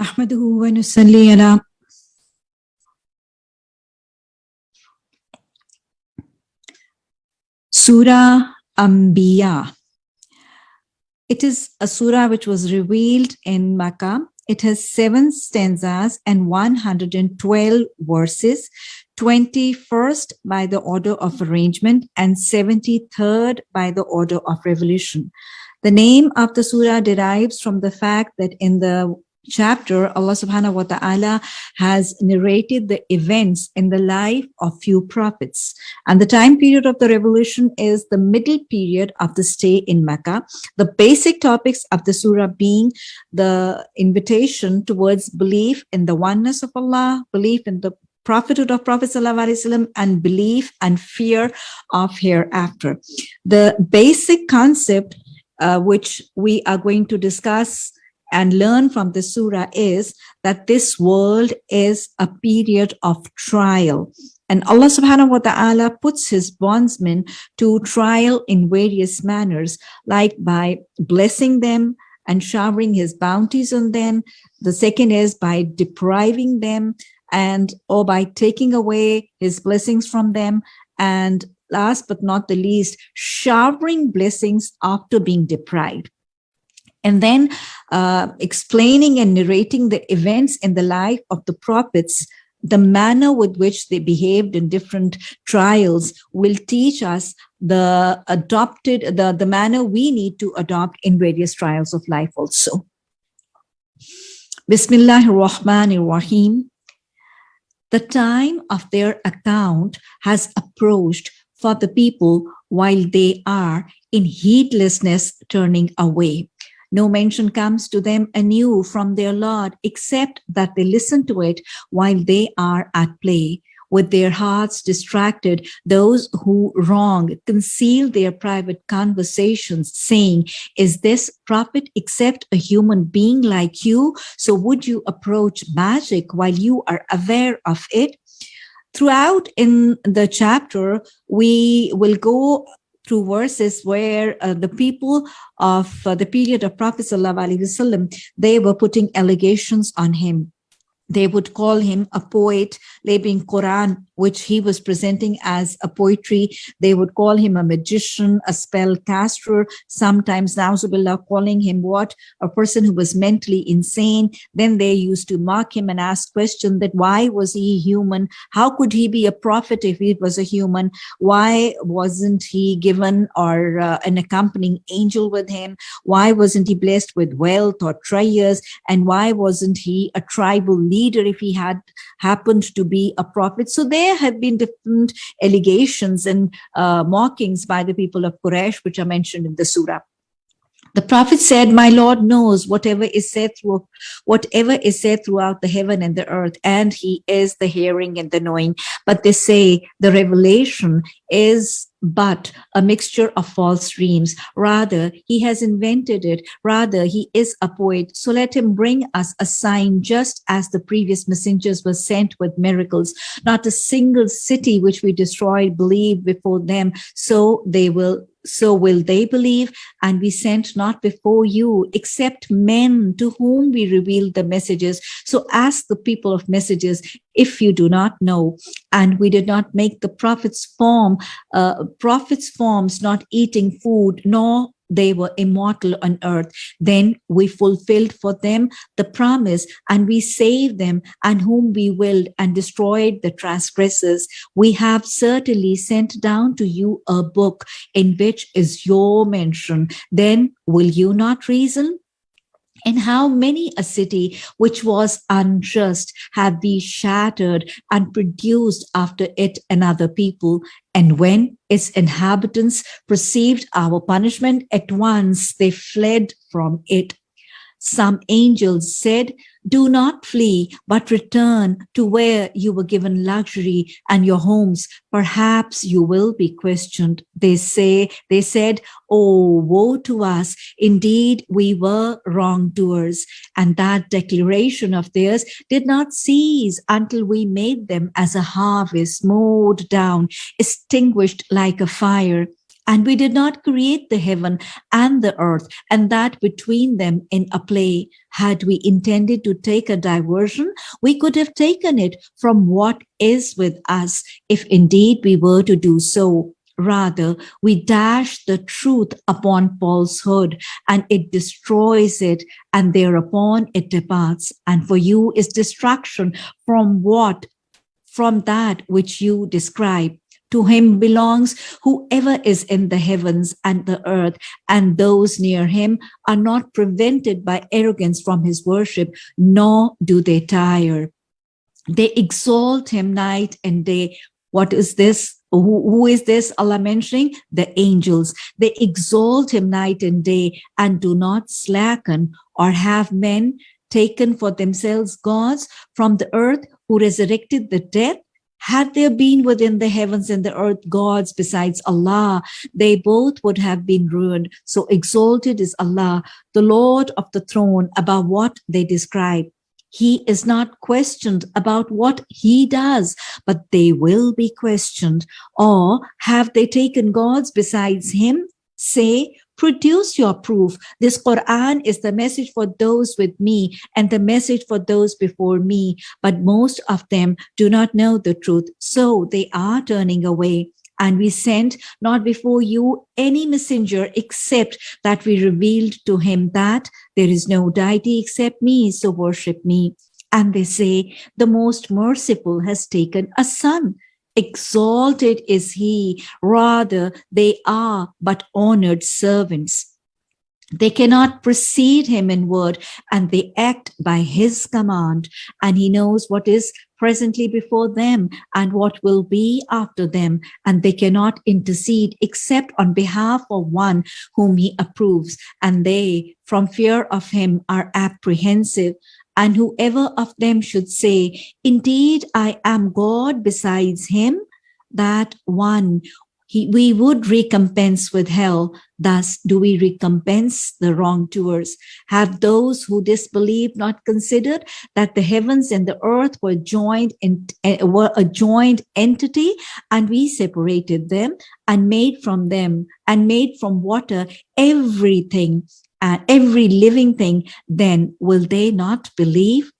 نحمده ونصلي على Surah Anbiya. It is a surah which was revealed in Makkah. It has seven stanzas and 112 verses, 21st by the order of arrangement and 73rd by the order of revolution. The name of the surah derives from the fact that in the chapter, Allah subhanahu wa ta'ala has narrated the events in the life of few prophets. And the time period of the revolution is the middle period of the stay in Mecca. The basic topics of the surah being the invitation towards belief in the oneness of Allah, belief in the prophethood of Prophet ﷺ and belief and fear of hereafter. The basic concept uh, which we are going to discuss and learn from the surah is that this world is a period of trial. And Allah subhanahu wa ta'ala puts his bondsmen to trial in various manners, like by blessing them and showering his bounties on them. The second is by depriving them and or by taking away his blessings from them. And last but not the least, showering blessings after being deprived and then uh, explaining and narrating the events in the life of the prophets the manner with which they behaved in different trials will teach us the adopted the the manner we need to adopt in various trials of life also. Bismillahir rahmanir rahim the time of their account has approached for the people while they are in heedlessness turning away no mention comes to them anew from their Lord, except that they listen to it while they are at play. With their hearts distracted, those who wrong conceal their private conversations, saying, Is this prophet except a human being like you? So would you approach magic while you are aware of it? Throughout in the chapter, we will go through verses where uh, the people of uh, the period of Prophet Wasallam, they were putting allegations on him. They would call him a poet, labeling Quran which he was presenting as a poetry. They would call him a magician, a spell caster, sometimes Nauzubillah calling him what? A person who was mentally insane. Then they used to mock him and ask question that why was he human? How could he be a prophet if he was a human? Why wasn't he given or uh, an accompanying angel with him? Why wasn't he blessed with wealth or treasures? And why wasn't he a tribal leader if he had happened to be a prophet? So there have been different allegations and uh, mockings by the people of Quraysh, which are mentioned in the surah. The prophet said, my Lord knows whatever is said through whatever is said throughout the heaven and the earth, and he is the hearing and the knowing. But they say the revelation is but a mixture of false dreams. Rather, he has invented it. Rather, he is a poet. So let him bring us a sign just as the previous messengers were sent with miracles. Not a single city which we destroyed believed before them. So they will so will they believe? And we sent not before you except men to whom we revealed the messages. So ask the people of messages if you do not know. And we did not make the prophets form uh, prophets forms not eating food nor they were immortal on earth. Then we fulfilled for them the promise and we saved them and whom we willed and destroyed the transgressors. We have certainly sent down to you a book in which is your mention. Then will you not reason? and how many a city which was unjust have we shattered and produced after it another people and when its inhabitants perceived our punishment at once they fled from it some angels said do not flee, but return to where you were given luxury and your homes. Perhaps you will be questioned. They say, they said, Oh, woe to us. Indeed, we were wrongdoers. And that declaration of theirs did not cease until we made them as a harvest mowed down, extinguished like a fire And we did not create the heaven and the earth and that between them in a play. Had we intended to take a diversion, we could have taken it from what is with us, if indeed we were to do so. Rather, we dash the truth upon falsehood and it destroys it and thereupon it departs. And for you is destruction from what? From that which you describe. To him belongs whoever is in the heavens and the earth, and those near him are not prevented by arrogance from his worship, nor do they tire. They exalt him night and day. What is this? Who, who is this Allah mentioning? The angels. They exalt him night and day and do not slacken or have men taken for themselves gods from the earth who resurrected the dead had there been within the heavens and the earth gods besides Allah, they both would have been ruined. So exalted is Allah, the Lord of the throne, above what they describe. He is not questioned about what he does, but they will be questioned. Or have they taken gods besides him? Say, produce your proof. This Quran is the message for those with me and the message for those before me. But most of them do not know the truth. So they are turning away. And we sent not before you any messenger except that we revealed to him that there is no deity except me, so worship me. And they say, the most merciful has taken a son exalted is he, rather they are but honored servants. They cannot precede him in word and they act by his command. And he knows what is presently before them and what will be after them. And they cannot intercede except on behalf of one whom he approves. And they from fear of him are apprehensive and whoever of them should say, indeed, I am God besides him, that one he, we would recompense with hell. Thus do we recompense the wrongdoers. Have those who disbelieve not considered that the heavens and the earth were joined in, uh, were a joined entity and we separated them and made from them and made from water everything and every living thing, then will they not believe?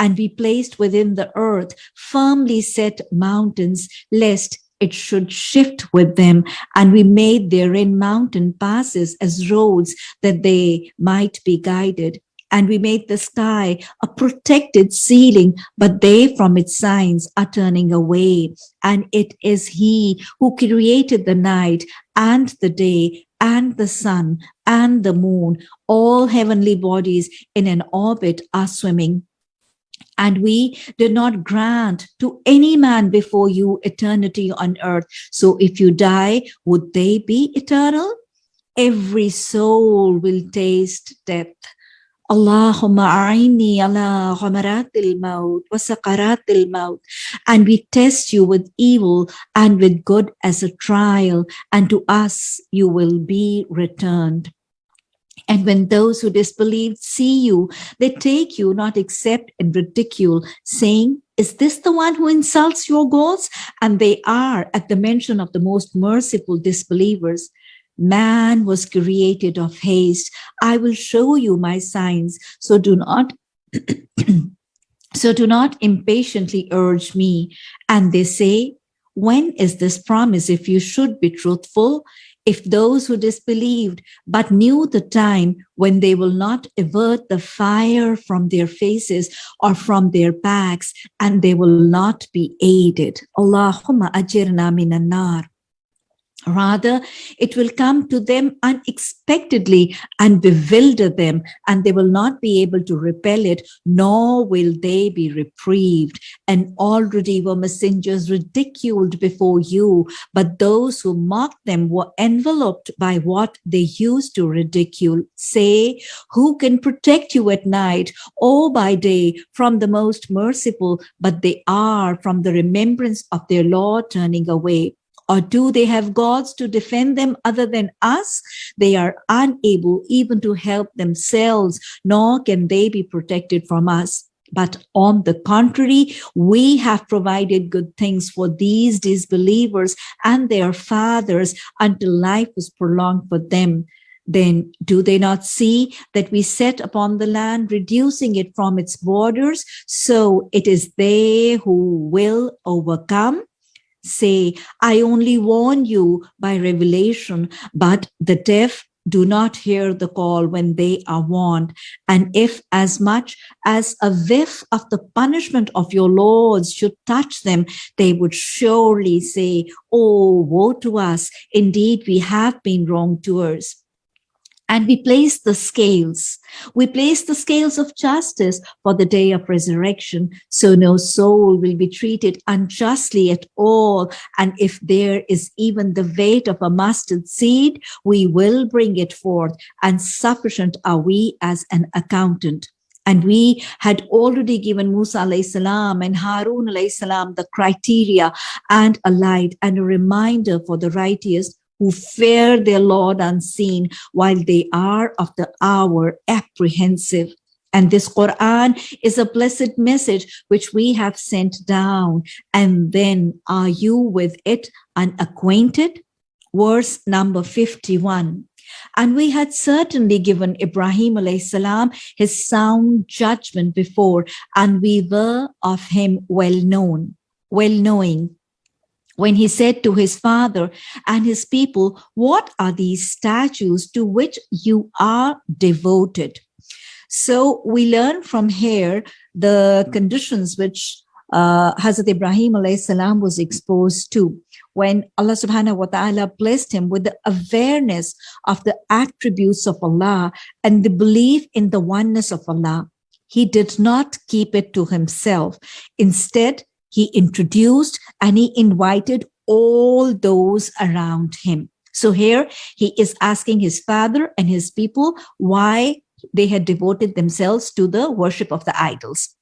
And we placed within the earth firmly set mountains, lest it should shift with them. And we made therein mountain passes as roads that they might be guided. And we made the sky a protected ceiling, but they from its signs are turning away. And it is he who created the night and the day and the sun and the moon, all heavenly bodies in an orbit are swimming. And we did not grant to any man before you eternity on earth. So if you die, would they be eternal? Every soul will taste death. A'ini ala ghamaratil maut wa sakaratil maut. And we test you with evil and with good as a trial, and to us you will be returned. And when those who disbelieved see you, they take you not except in ridicule, saying, is this the one who insults your gods? And they are at the mention of the most merciful disbelievers. Man was created of haste. I will show you my signs. So do not, so do not impatiently urge me. And they say, when is this promise if you should be truthful? If those who disbelieved but knew the time when they will not avert the fire from their faces or from their backs and they will not be aided. Allahumma ajirna minan nar. Rather, it will come to them unexpectedly and bewilder them, and they will not be able to repel it, nor will they be reprieved. And already were messengers ridiculed before you, but those who mocked them were enveloped by what they used to ridicule. Say, who can protect you at night or by day from the most merciful, but they are from the remembrance of their Lord turning away. Or do they have gods to defend them other than us? They are unable even to help themselves, nor can they be protected from us. But on the contrary, we have provided good things for these disbelievers and their fathers until life was prolonged for them. Then do they not see that we set upon the land, reducing it from its borders? So it is they who will overcome say, I only warn you by revelation, but the deaf do not hear the call when they are warned. And if as much as a whiff of the punishment of your lords should touch them, they would surely say, Oh, woe to us. Indeed, we have been wrongdoers and we place the scales. We place the scales of justice for the day of resurrection, so no soul will be treated unjustly at all. And if there is even the weight of a mustard seed, we will bring it forth, and sufficient are we as an accountant. And we had already given Musa salam and Harun salam the criteria and a light and a reminder for the righteous who fear their Lord unseen while they are of the hour apprehensive. And this Quran is a blessed message which we have sent down. And then are you with it unacquainted? Verse number 51. And we had certainly given Ibrahim salam his sound judgment before, and we were of him well known, well knowing when he said to his father and his people, what are these statues to which you are devoted? So we learn from here the conditions which uh, Hazrat Ibrahim salam was exposed to when Allah subhanahu wa ta'ala blessed him with the awareness of the attributes of Allah and the belief in the oneness of Allah. He did not keep it to himself. Instead, he introduced and he invited all those around him. So here he is asking his father and his people why they had devoted themselves to the worship of the idols.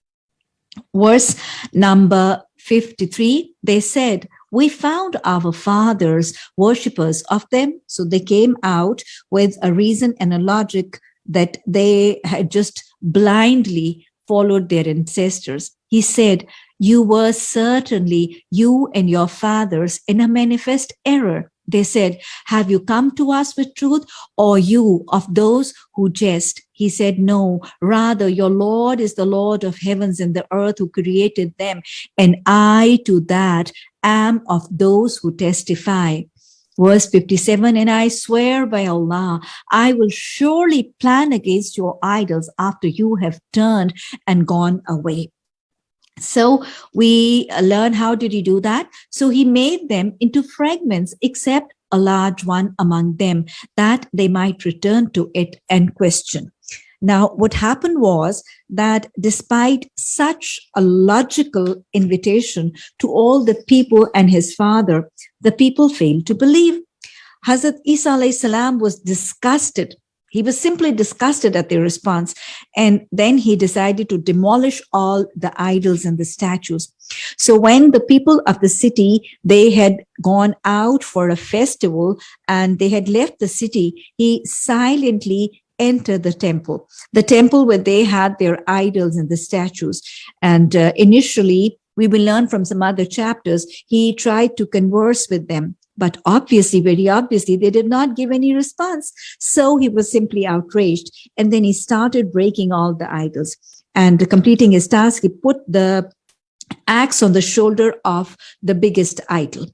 Verse number 53, they said, we found our fathers worshippers of them. So they came out with a reason and a logic that they had just blindly followed their ancestors. He said, you were certainly, you and your fathers, in a manifest error. They said, have you come to us with truth or you of those who jest? He said, no, rather your Lord is the Lord of heavens and the earth who created them. And I to that am of those who testify. Verse 57, and I swear by Allah, I will surely plan against your idols after you have turned and gone away. So we uh, learn how did he do that? So he made them into fragments, except a large one among them, that they might return to it and question. Now, what happened was that despite such a logical invitation to all the people and his father, the people failed to believe. Hazrat Isa was disgusted he was simply disgusted at their response. And then he decided to demolish all the idols and the statues. So when the people of the city, they had gone out for a festival and they had left the city, he silently entered the temple, the temple where they had their idols and the statues. And uh, initially, we will learn from some other chapters, he tried to converse with them. But obviously, very obviously, they did not give any response. So he was simply outraged. And then he started breaking all the idols. And completing his task, he put the axe on the shoulder of the biggest idol.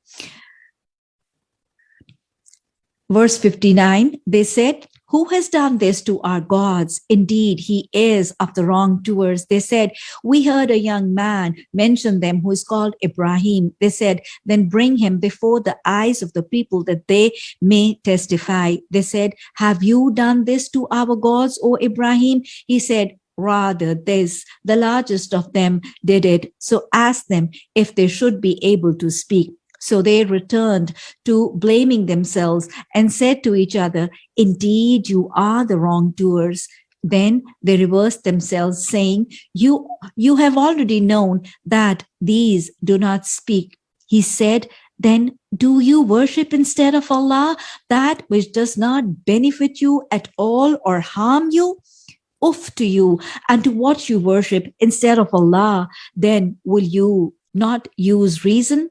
Verse 59, they said, who has done this to our gods? Indeed, he is of the wrongdoers. They said, we heard a young man mention them who is called Ibrahim. They said, then bring him before the eyes of the people that they may testify. They said, have you done this to our gods, O Ibrahim? He said, rather this, the largest of them did it. So ask them if they should be able to speak. So they returned to blaming themselves and said to each other, indeed, you are the wrongdoers. Then they reversed themselves saying, you, you have already known that these do not speak. He said, then do you worship instead of Allah that which does not benefit you at all or harm you? off to you and to what you worship instead of Allah, then will you not use reason?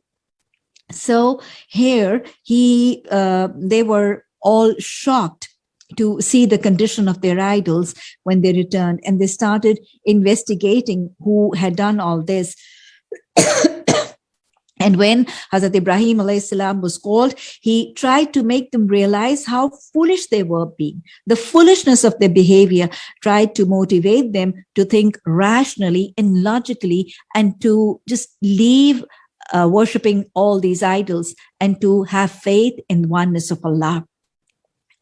So here he, uh, they were all shocked to see the condition of their idols when they returned and they started investigating who had done all this and when Hazrat Ibrahim salam was called, he tried to make them realize how foolish they were being. The foolishness of their behavior tried to motivate them to think rationally and logically and to just leave uh, worshipping all these idols and to have faith in oneness of Allah.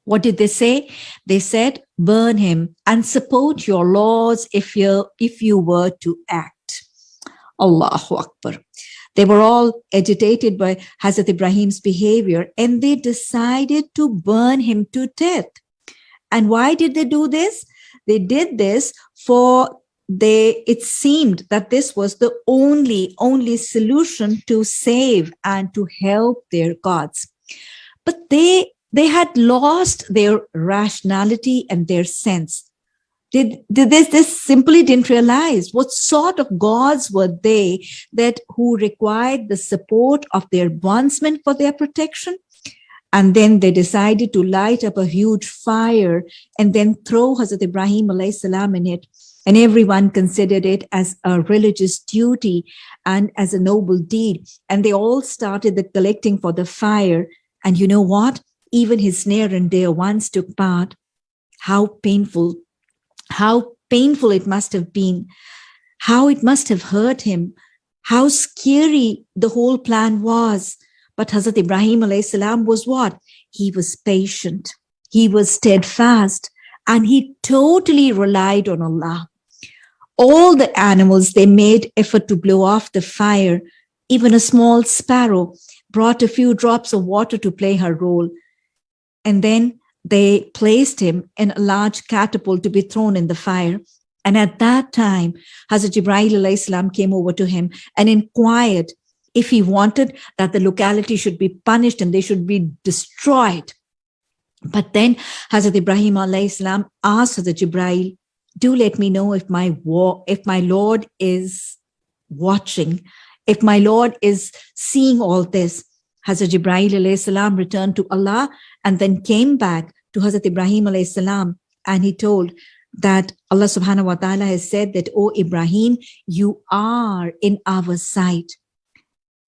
What did they say? They said, burn him and support your laws if you, if you were to act. Allahu Akbar. They were all agitated by Hazrat Ibrahim's behavior and they decided to burn him to death. And why did they do this? They did this for they it seemed that this was the only only solution to save and to help their gods. But they they had lost their rationality and their sense. Did, did this, this simply didn't realize what sort of gods were they that who required the support of their bondsmen for their protection? And then they decided to light up a huge fire and then throw Hazrat Ibrahim salam in it and everyone considered it as a religious duty and as a noble deed. And they all started the collecting for the fire. And you know what? Even his near and dear ones took part. How painful, how painful it must have been, how it must have hurt him, how scary the whole plan was. But Hazrat Ibrahim salam was what? He was patient. He was steadfast and he totally relied on Allah all the animals, they made effort to blow off the fire. Even a small sparrow brought a few drops of water to play her role. And then they placed him in a large catapult to be thrown in the fire. And at that time, Hazrat Ibrahim came over to him and inquired if he wanted that the locality should be punished and they should be destroyed. But then Hazrat Ibrahim asked Hazrat Jibreel, do let me know if my war, if my Lord is watching, if my Lord is seeing all this. Hazrat Jibreel salam returned to Allah and then came back to Hazrat Ibrahim salam and he told that Allah subhanahu wa ta'ala has said that, O Ibrahim, you are in our sight.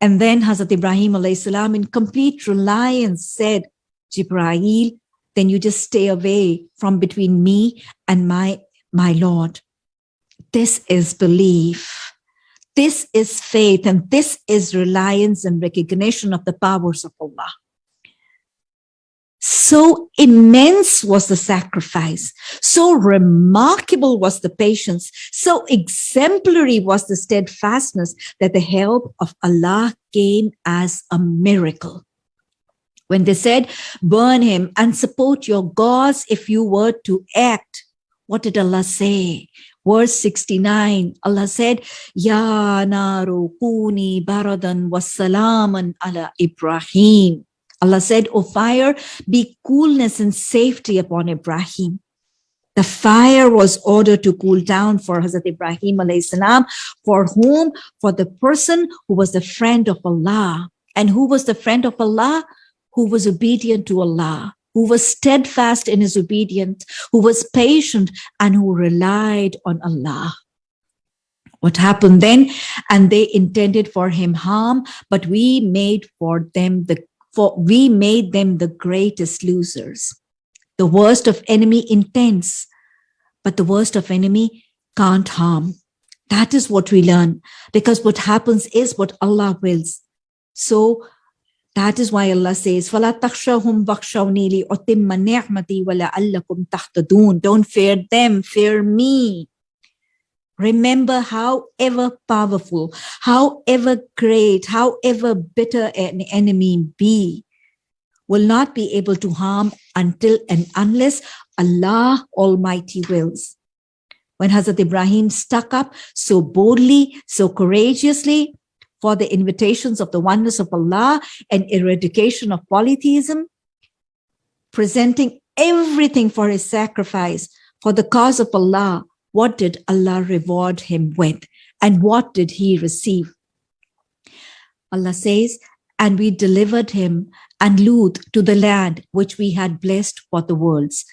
And then Hazrat Ibrahim salam in complete reliance said, Jibreel, then you just stay away from between me and my my Lord. This is belief. This is faith and this is reliance and recognition of the powers of Allah. So immense was the sacrifice. So remarkable was the patience. So exemplary was the steadfastness that the help of Allah came as a miracle. When they said, burn him and support your gods if you were to act, what did Allah say? Verse 69, Allah said, Ya naru kuni baradan wasalaman ala Ibrahim. Allah said, O fire, be coolness and safety upon Ibrahim. The fire was ordered to cool down for Hazrat Ibrahim salam, for whom? For the person who was the friend of Allah. And who was the friend of Allah? Who was obedient to Allah who was steadfast in his obedience, who was patient and who relied on Allah. What happened then? And they intended for him harm, but we made for them the for we made them the greatest losers. The worst of enemy intends, but the worst of enemy can't harm. That is what we learn because what happens is what Allah wills. So that is why Allah says, فَلَا تَخْشَوْهُمْ بَخْشَوْنِي لِأُتِمَّ نِعْمَتِي وَلَعَلَّكُمْ تَحْتَدُونَ Don't fear them, fear me. Remember however powerful, however great, however bitter an enemy be, will not be able to harm until and unless Allah Almighty wills. When Hazrat Ibrahim stuck up so boldly, so courageously, for the invitations of the oneness of Allah and eradication of polytheism, presenting everything for his sacrifice. For the cause of Allah, what did Allah reward him with? And what did he receive? Allah says, and we delivered him and Lut to the land which we had blessed for the worlds.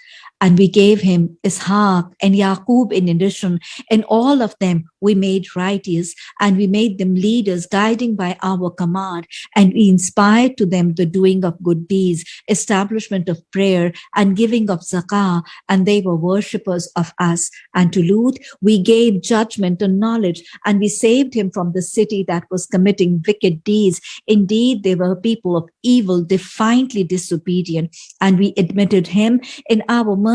And we gave him Ishaq and Yaqub in addition, and all of them we made righteous, and we made them leaders, guiding by our command, and we inspired to them the doing of good deeds, establishment of prayer, and giving of zakah, and they were worshippers of us. And to Lut we gave judgment and knowledge, and we saved him from the city that was committing wicked deeds. Indeed, they were people of evil, defiantly disobedient, and we admitted him in our mercy.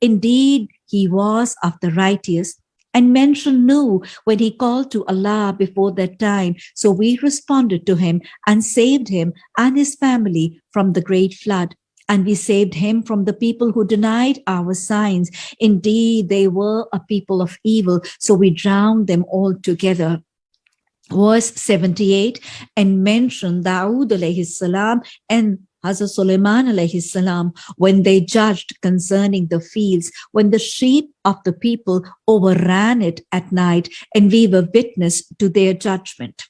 Indeed, he was of the righteous. And mentioned Nuh when he called to Allah before that time. So we responded to him and saved him and his family from the great flood. And we saved him from the people who denied our signs. Indeed, they were a people of evil. So we drowned them all together verse 78 and mentioned Dawood alayhi salam and Hazrat Sulaiman salam when they judged concerning the fields, when the sheep of the people overran it at night and we were witness to their judgment.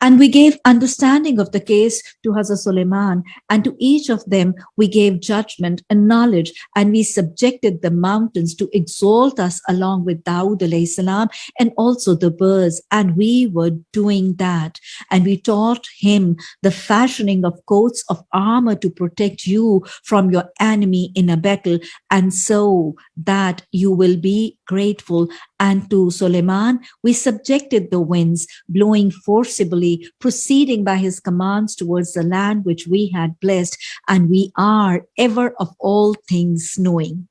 And we gave understanding of the case to Hazrat Suleiman, and to each of them we gave judgment and knowledge, and we subjected the mountains to exalt us along with Dawood salam and also the birds, and we were doing that. And we taught him the fashioning of coats of armor to protect you from your enemy in a battle, and so that you will be grateful. And to Suleiman, we subjected the winds, blowing forcibly, proceeding by his commands towards the land which we had blessed, and we are ever of all things knowing.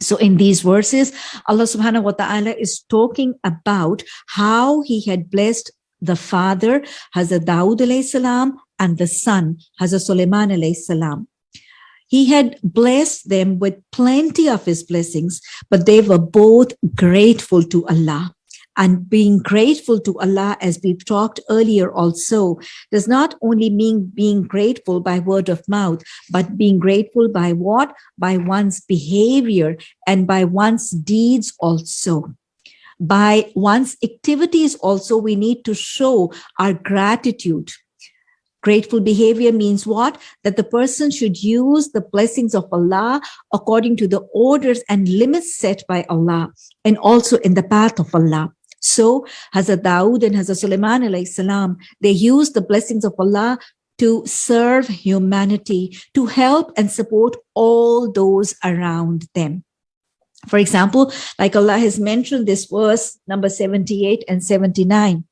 So in these verses, Allah subhanahu wa ta'ala is talking about how he had blessed the father, Hazrat Dawood alayhi salam, and the son, Hazrat Suleiman alayhi salam. He had blessed them with plenty of his blessings, but they were both grateful to Allah. And being grateful to Allah, as we've talked earlier also, does not only mean being grateful by word of mouth, but being grateful by what? By one's behavior and by one's deeds also by one's activities also we need to show our gratitude Grateful behavior means what? That the person should use the blessings of Allah according to the orders and limits set by Allah and also in the path of Allah. So Hazrat Dawood and Hazrat Sulaiman salam, they used the blessings of Allah to serve humanity, to help and support all those around them. For example, like Allah has mentioned this verse number 78 and 79,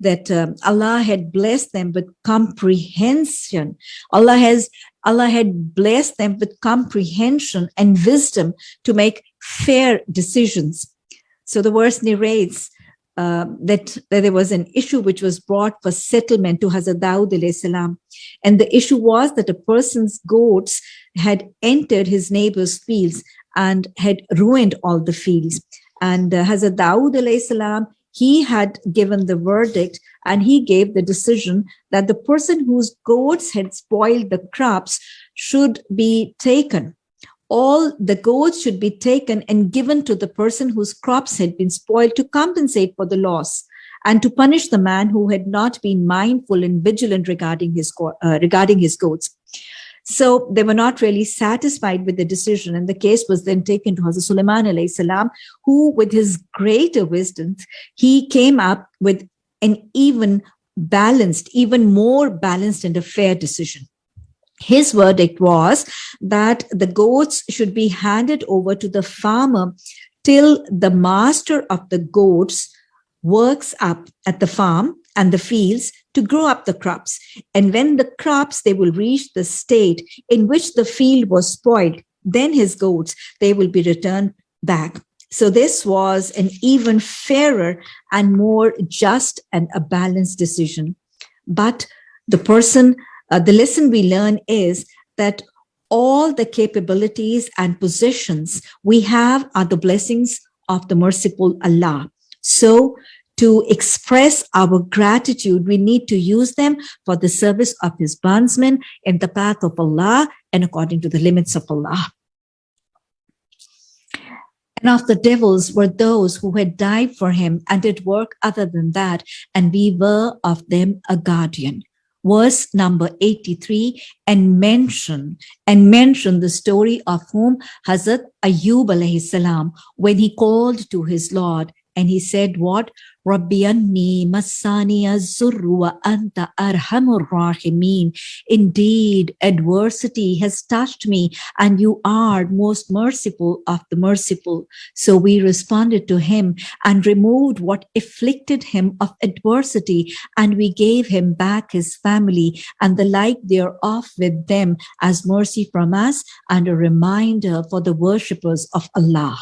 that um, Allah had blessed them with comprehension. Allah has Allah had blessed them with comprehension and wisdom to make fair decisions. So the verse narrates uh, that, that, there was an issue which was brought for settlement to Hazrat Dawood salam. And the issue was that a person's goats had entered his neighbor's fields and had ruined all the fields. And uh, Hazrat Dawood salam he had given the verdict and he gave the decision that the person whose goats had spoiled the crops should be taken. All the goats should be taken and given to the person whose crops had been spoiled to compensate for the loss and to punish the man who had not been mindful and vigilant regarding his, uh, regarding his goats. So they were not really satisfied with the decision. And the case was then taken to Hazrat Sulaiman salam, who with his greater wisdom, he came up with an even balanced, even more balanced and a fair decision. His verdict was that the goats should be handed over to the farmer till the master of the goats works up at the farm and the fields to grow up the crops. And when the crops, they will reach the state in which the field was spoiled, then his goats, they will be returned back. So this was an even fairer and more just and a balanced decision. But the person, uh, the lesson we learn is that all the capabilities and positions we have are the blessings of the merciful Allah. So to express our gratitude, we need to use them for the service of his bondsmen in the path of Allah and according to the limits of Allah. And of the devils were those who had died for him and did work other than that, and we were of them a guardian. Verse number 83 and mention and mention the story of whom Hazrat Ayub alayhi salam when he called to his Lord and he said what Rabbi anni masani wa anta arhamur rahimin. Indeed, adversity has touched me and you are most merciful of the merciful. So we responded to him and removed what afflicted him of adversity and we gave him back his family and the like thereof with them as mercy from us and a reminder for the worshippers of Allah.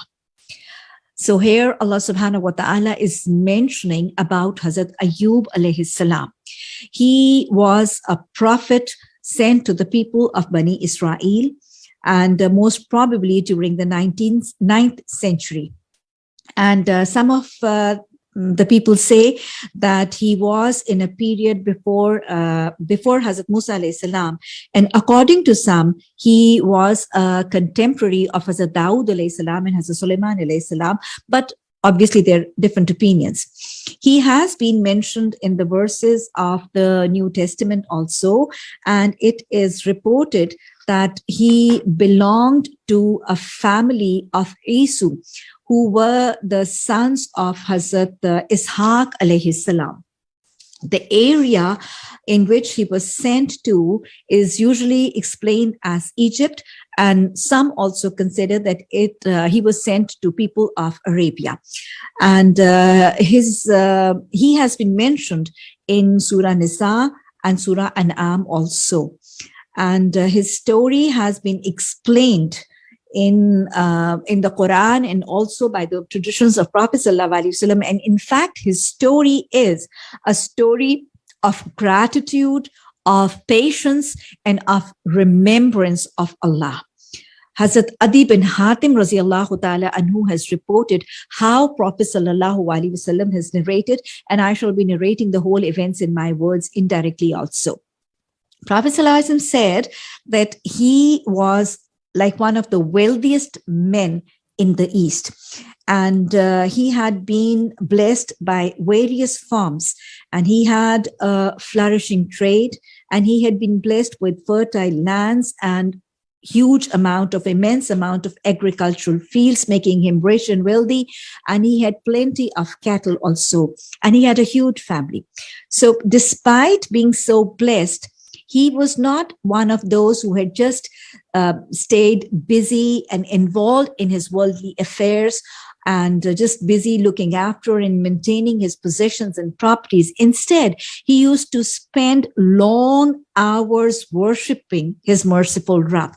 So here Allah subhanahu wa ta'ala is mentioning about Hazrat Ayub alayhi salam. He was a prophet sent to the people of Bani Israel and uh, most probably during the 19th, 9th century. And uh, some of uh, the people say that he was in a period before uh, before Hazrat Musa salam, and according to some, he was a contemporary of Hazrat Dawood salam and Hazrat Sulaiman salam, but obviously there are different opinions. He has been mentioned in the verses of the New Testament also, and it is reported that he belonged to a family of Isu who were the sons of Hazrat uh, Ishaq alayhi salam. The area in which he was sent to is usually explained as Egypt, and some also consider that it uh, he was sent to people of Arabia. And uh, his uh, he has been mentioned in Surah Nisa and Surah An'am also. And uh, his story has been explained in uh, in the Quran and also by the traditions of Prophet Wasallam. And in fact, his story is a story of gratitude, of patience, and of remembrance of Allah. Hazrat Adi bin Hatim radiallahu ta'ala anhu has reported how Prophet sallallahu alaihi wasallam has narrated, and I shall be narrating the whole events in my words indirectly also. Prophet sallallahu said that he was like one of the wealthiest men in the East. And uh, he had been blessed by various farms and he had a flourishing trade and he had been blessed with fertile lands and huge amount of immense amount of agricultural fields making him rich and wealthy and he had plenty of cattle also and he had a huge family so despite being so blessed he was not one of those who had just uh, stayed busy and involved in his worldly affairs and uh, just busy looking after and maintaining his possessions and properties. Instead, he used to spend long hours worshiping his merciful Rabb.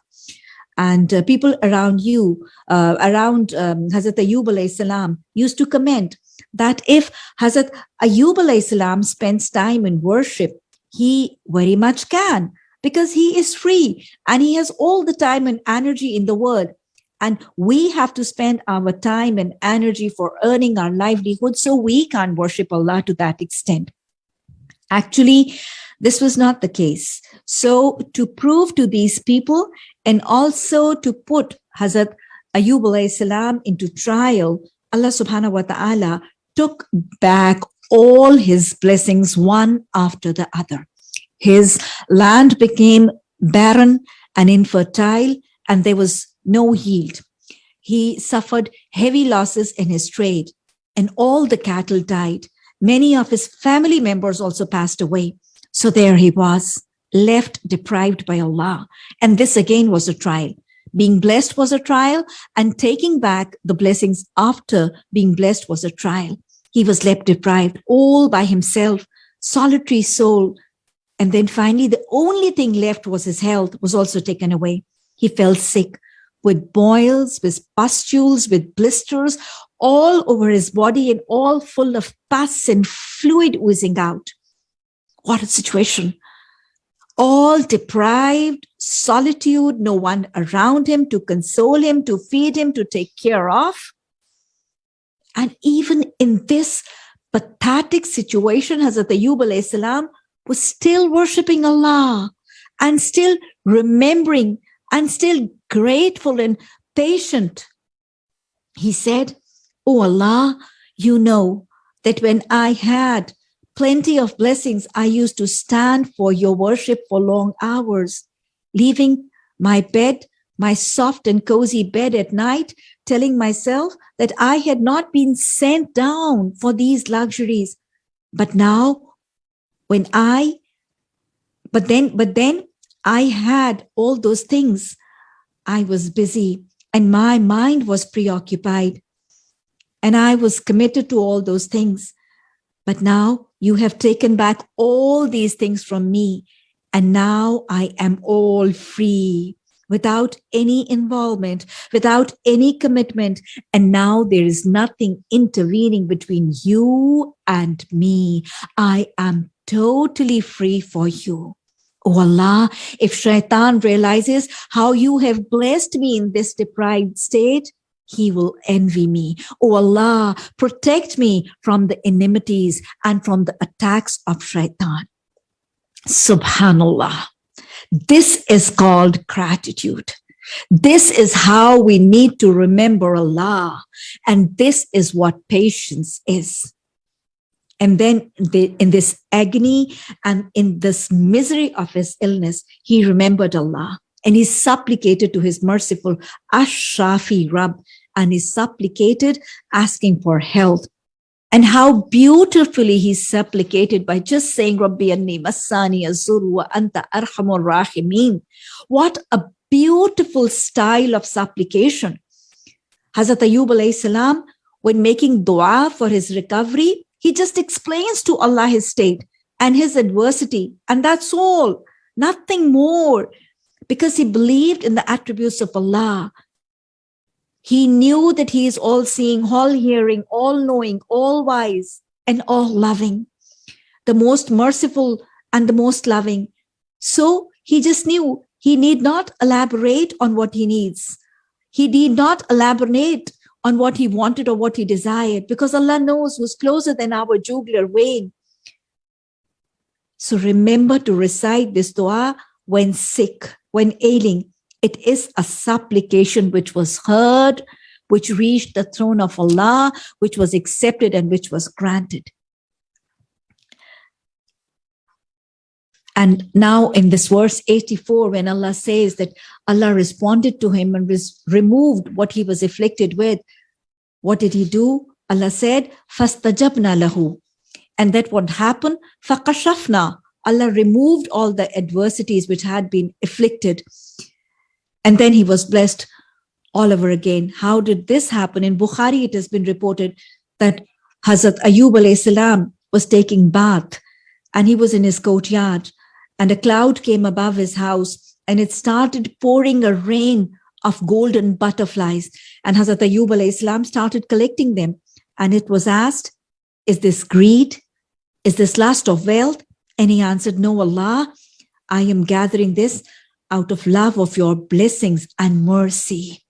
And uh, people around you, uh, around um, Hazrat Ayyub salam, used to comment that if Hazrat Ayyub salam spends time in worship, he very much can because he is free and he has all the time and energy in the world. And we have to spend our time and energy for earning our livelihood so we can't worship Allah to that extent. Actually, this was not the case. So to prove to these people and also to put Hazrat Ayub salam into trial, Allah subhanahu wa ta'ala took back all his blessings one after the other. His land became barren and infertile, and there was no yield. He suffered heavy losses in his trade, and all the cattle died. Many of his family members also passed away. So there he was, left deprived by Allah. And this again was a trial. Being blessed was a trial, and taking back the blessings after being blessed was a trial. He was left deprived all by himself, solitary soul. And then finally, the only thing left was his health was also taken away. He fell sick with boils, with pustules, with blisters all over his body and all full of pus and fluid oozing out. What a situation. All deprived, solitude, no one around him to console him, to feed him, to take care of. And even in this pathetic situation, Hazrat Ayyub salam was still worshiping Allah and still remembering and still grateful and patient. He said, Oh Allah, you know that when I had plenty of blessings, I used to stand for your worship for long hours, leaving my bed, my soft and cozy bed at night, telling myself that I had not been sent down for these luxuries. But now, when I, but then, but then I had all those things. I was busy and my mind was preoccupied and I was committed to all those things. But now you have taken back all these things from me and now I am all free without any involvement, without any commitment. And now there is nothing intervening between you and me. I am totally free for you. Oh Allah, if shaitan realizes how you have blessed me in this deprived state, he will envy me. Oh Allah, protect me from the enmities and from the attacks of shaitan. Subhanallah. This is called gratitude. This is how we need to remember Allah. And this is what patience is. And then in this agony and in this misery of his illness, he remembered Allah and he supplicated to his merciful Ash-Shafi Rabb and he supplicated asking for health and how beautifully he supplicated by just saying, Rabbi anni masani azur wa anta arhamur rahimin. What a beautiful style of supplication. Hazrat alayhi salam, when making dua for his recovery, he just explains to Allah his state and his adversity. And that's all, nothing more. Because he believed in the attributes of Allah. He knew that he is all seeing, all hearing, all knowing, all wise, and all loving, the most merciful and the most loving. So he just knew he need not elaborate on what he needs. He need not elaborate on what he wanted or what he desired because Allah knows who's closer than our jugular vein. So remember to recite this dua when sick, when ailing, it is a supplication which was heard, which reached the throne of Allah, which was accepted and which was granted. And now in this verse 84, when Allah says that Allah responded to him and removed what he was afflicted with, what did he do? Allah said, فَاسْتَجَبْنَا لَهُ And that what happened? فَقَشَفْنَا Allah removed all the adversities which had been afflicted and then he was blessed all over again. How did this happen? In Bukhari, it has been reported that Hazrat Ayub salam was taking bath and he was in his courtyard and a cloud came above his house and it started pouring a rain of golden butterflies. And Hazrat Ayub salam started collecting them. And it was asked, is this greed? Is this lust of wealth? And he answered, no, Allah, I am gathering this out of love of your blessings and mercy.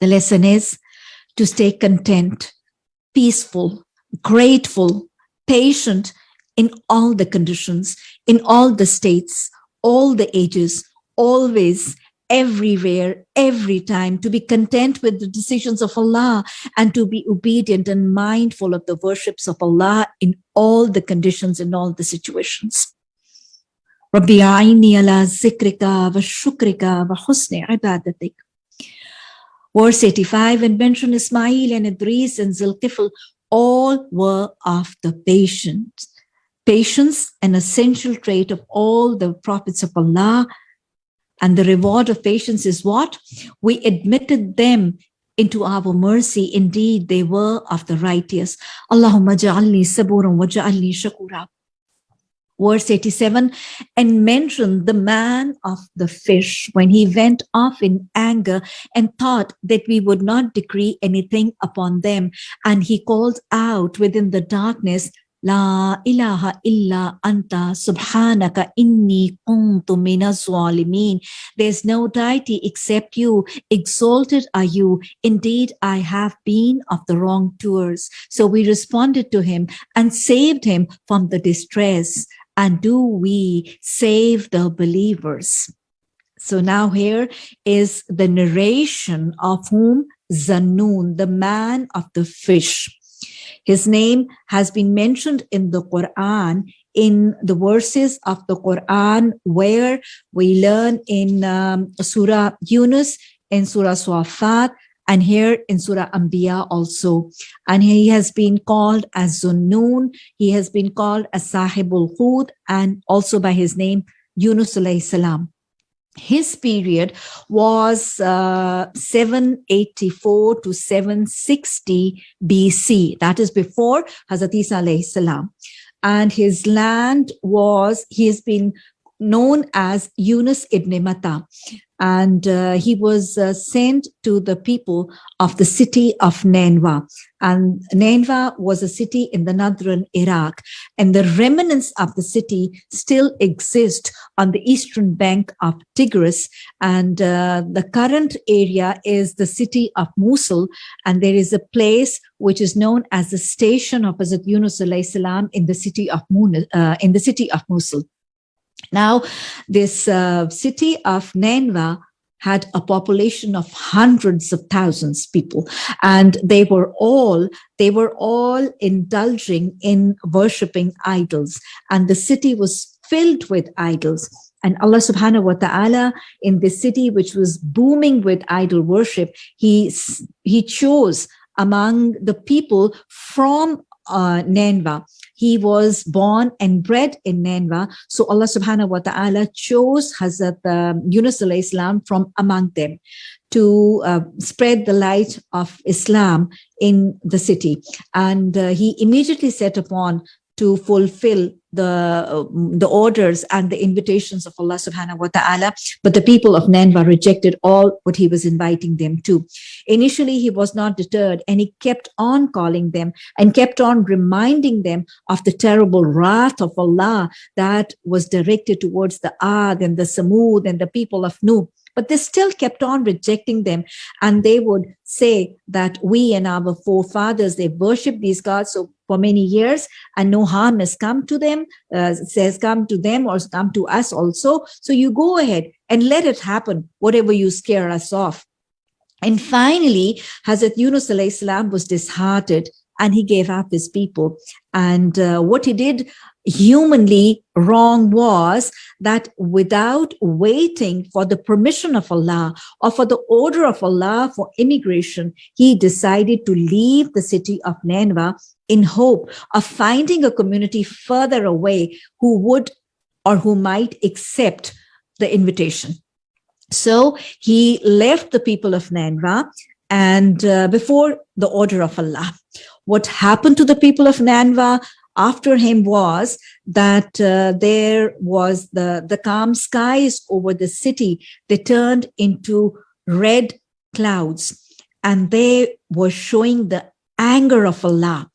The lesson is to stay content, peaceful, grateful, patient in all the conditions, in all the states, all the ages, always, everywhere, every time, to be content with the decisions of Allah and to be obedient and mindful of the worships of Allah in all the conditions, in all the situations. ربي أعيني على ذكرك وشكرك وحسن عبادتك Verse 85, and mention Ismail and Idris and Zulkifl, all were of the patient. Patience, an essential trait of all the prophets of Allah. And the reward of patience is what? We admitted them into our mercy. Indeed, they were of the righteous. Allahumma ja'alni saburan wa ja'alni shakura verse 87 and mentioned the man of the fish when he went off in anger and thought that we would not decree anything upon them and he called out within the darkness La ilaha illa anta subhanaka inni kuntu zalimin. There's no deity except you. Exalted are you. Indeed, I have been of the wrong wrongdoers. So we responded to him and saved him from the distress and do we save the believers? So now here is the narration of whom Zannun, the man of the fish. His name has been mentioned in the Quran in the verses of the Quran where we learn in um, Surah Yunus, in Surah Swafat, and here in Surah Anbiya also. And he has been called as Zunnun, he has been called as Sahibul Hut, and also by his name, Yunus alayhi salam his period was uh, 784 to 760 BC. That is before Hazrat Isa alayhi salam. And his land was, he has been known as Yunus ibn Matta and uh, he was uh, sent to the people of the city of Nineveh. And Nineveh was a city in the northern Iraq, and the remnants of the city still exist on the eastern bank of Tigris. And uh, the current area is the city of Mosul, and there is a place which is known as the station of Hazrat Yunus salam in the city of Mun, uh, in the city of Mosul. Now, this uh, city of Nineveh had a population of hundreds of thousands people and they were all they were all indulging in worshiping idols. And the city was filled with idols. And Allah subhanahu wa ta'ala in this city which was booming with idol worship he he chose among the people from uh, Nineveh he was born and bred in Nineveh. So Allah subhanahu wa ta'ala chose Hazrat uh, Yunus Islam from among them to uh, spread the light of Islam in the city. And uh, he immediately set upon to fulfill the, uh, the orders and the invitations of Allah subhanahu wa ta'ala. But the people of Nineveh rejected all what he was inviting them to. Initially, he was not deterred and he kept on calling them and kept on reminding them of the terrible wrath of Allah that was directed towards the Ad and the Samud and the people of Nuh but they still kept on rejecting them. And they would say that we and our forefathers, they worship these gods so for many years and no harm has come to them, uh, has come to them or come to us also. So you go ahead and let it happen, whatever you scare us off. And finally, Hazrat Yunus salam was disheartened and he gave up his people. And uh, what he did humanly wrong was that without waiting for the permission of Allah or for the order of Allah for immigration, he decided to leave the city of Nineveh in hope of finding a community further away who would or who might accept the invitation. So he left the people of Nineveh and uh, before the order of Allah. What happened to the people of Nineveh after him was that uh, there was the, the calm skies over the city. They turned into red clouds and they were showing the anger of Allah.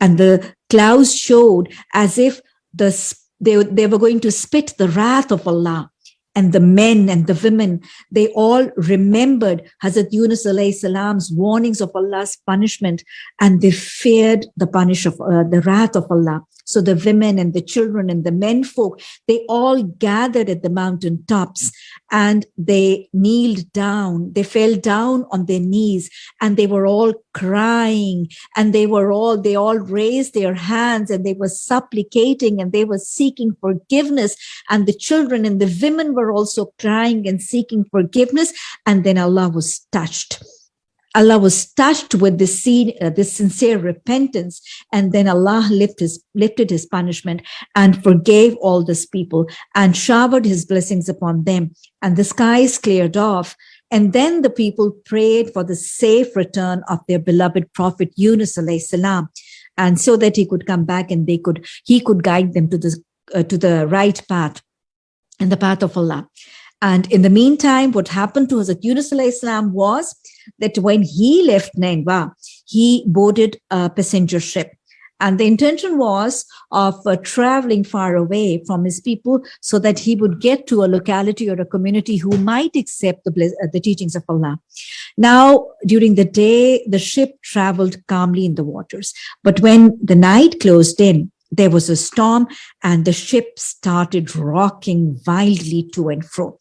And the clouds showed as if the, they, they were going to spit the wrath of Allah and the men and the women, they all remembered Hazrat Yunus alayhi salam's warnings of Allah's punishment and they feared the punish of uh, the wrath of Allah. So the women and the children and the men folk, they all gathered at the mountain tops and they kneeled down. They fell down on their knees and they were all crying and they were all, they all raised their hands and they were supplicating and they were seeking forgiveness. And the children and the women were also crying and seeking forgiveness. And then Allah was touched. Allah was touched with this, scene, uh, this sincere repentance, and then Allah lifted his, lifted his punishment and forgave all these people and showered his blessings upon them. And the skies cleared off. And then the people prayed for the safe return of their beloved Prophet Yunus alayhi salam, and so that he could come back and they could he could guide them to the uh, to the right path, and the path of Allah. And in the meantime, what happened to Hazrat Yunus salam was that when he left Nainwa, he boarded a passenger ship. And the intention was of uh, traveling far away from his people so that he would get to a locality or a community who might accept the, uh, the teachings of Allah. Now, during the day, the ship traveled calmly in the waters. But when the night closed in, there was a storm and the ship started rocking wildly to and fro.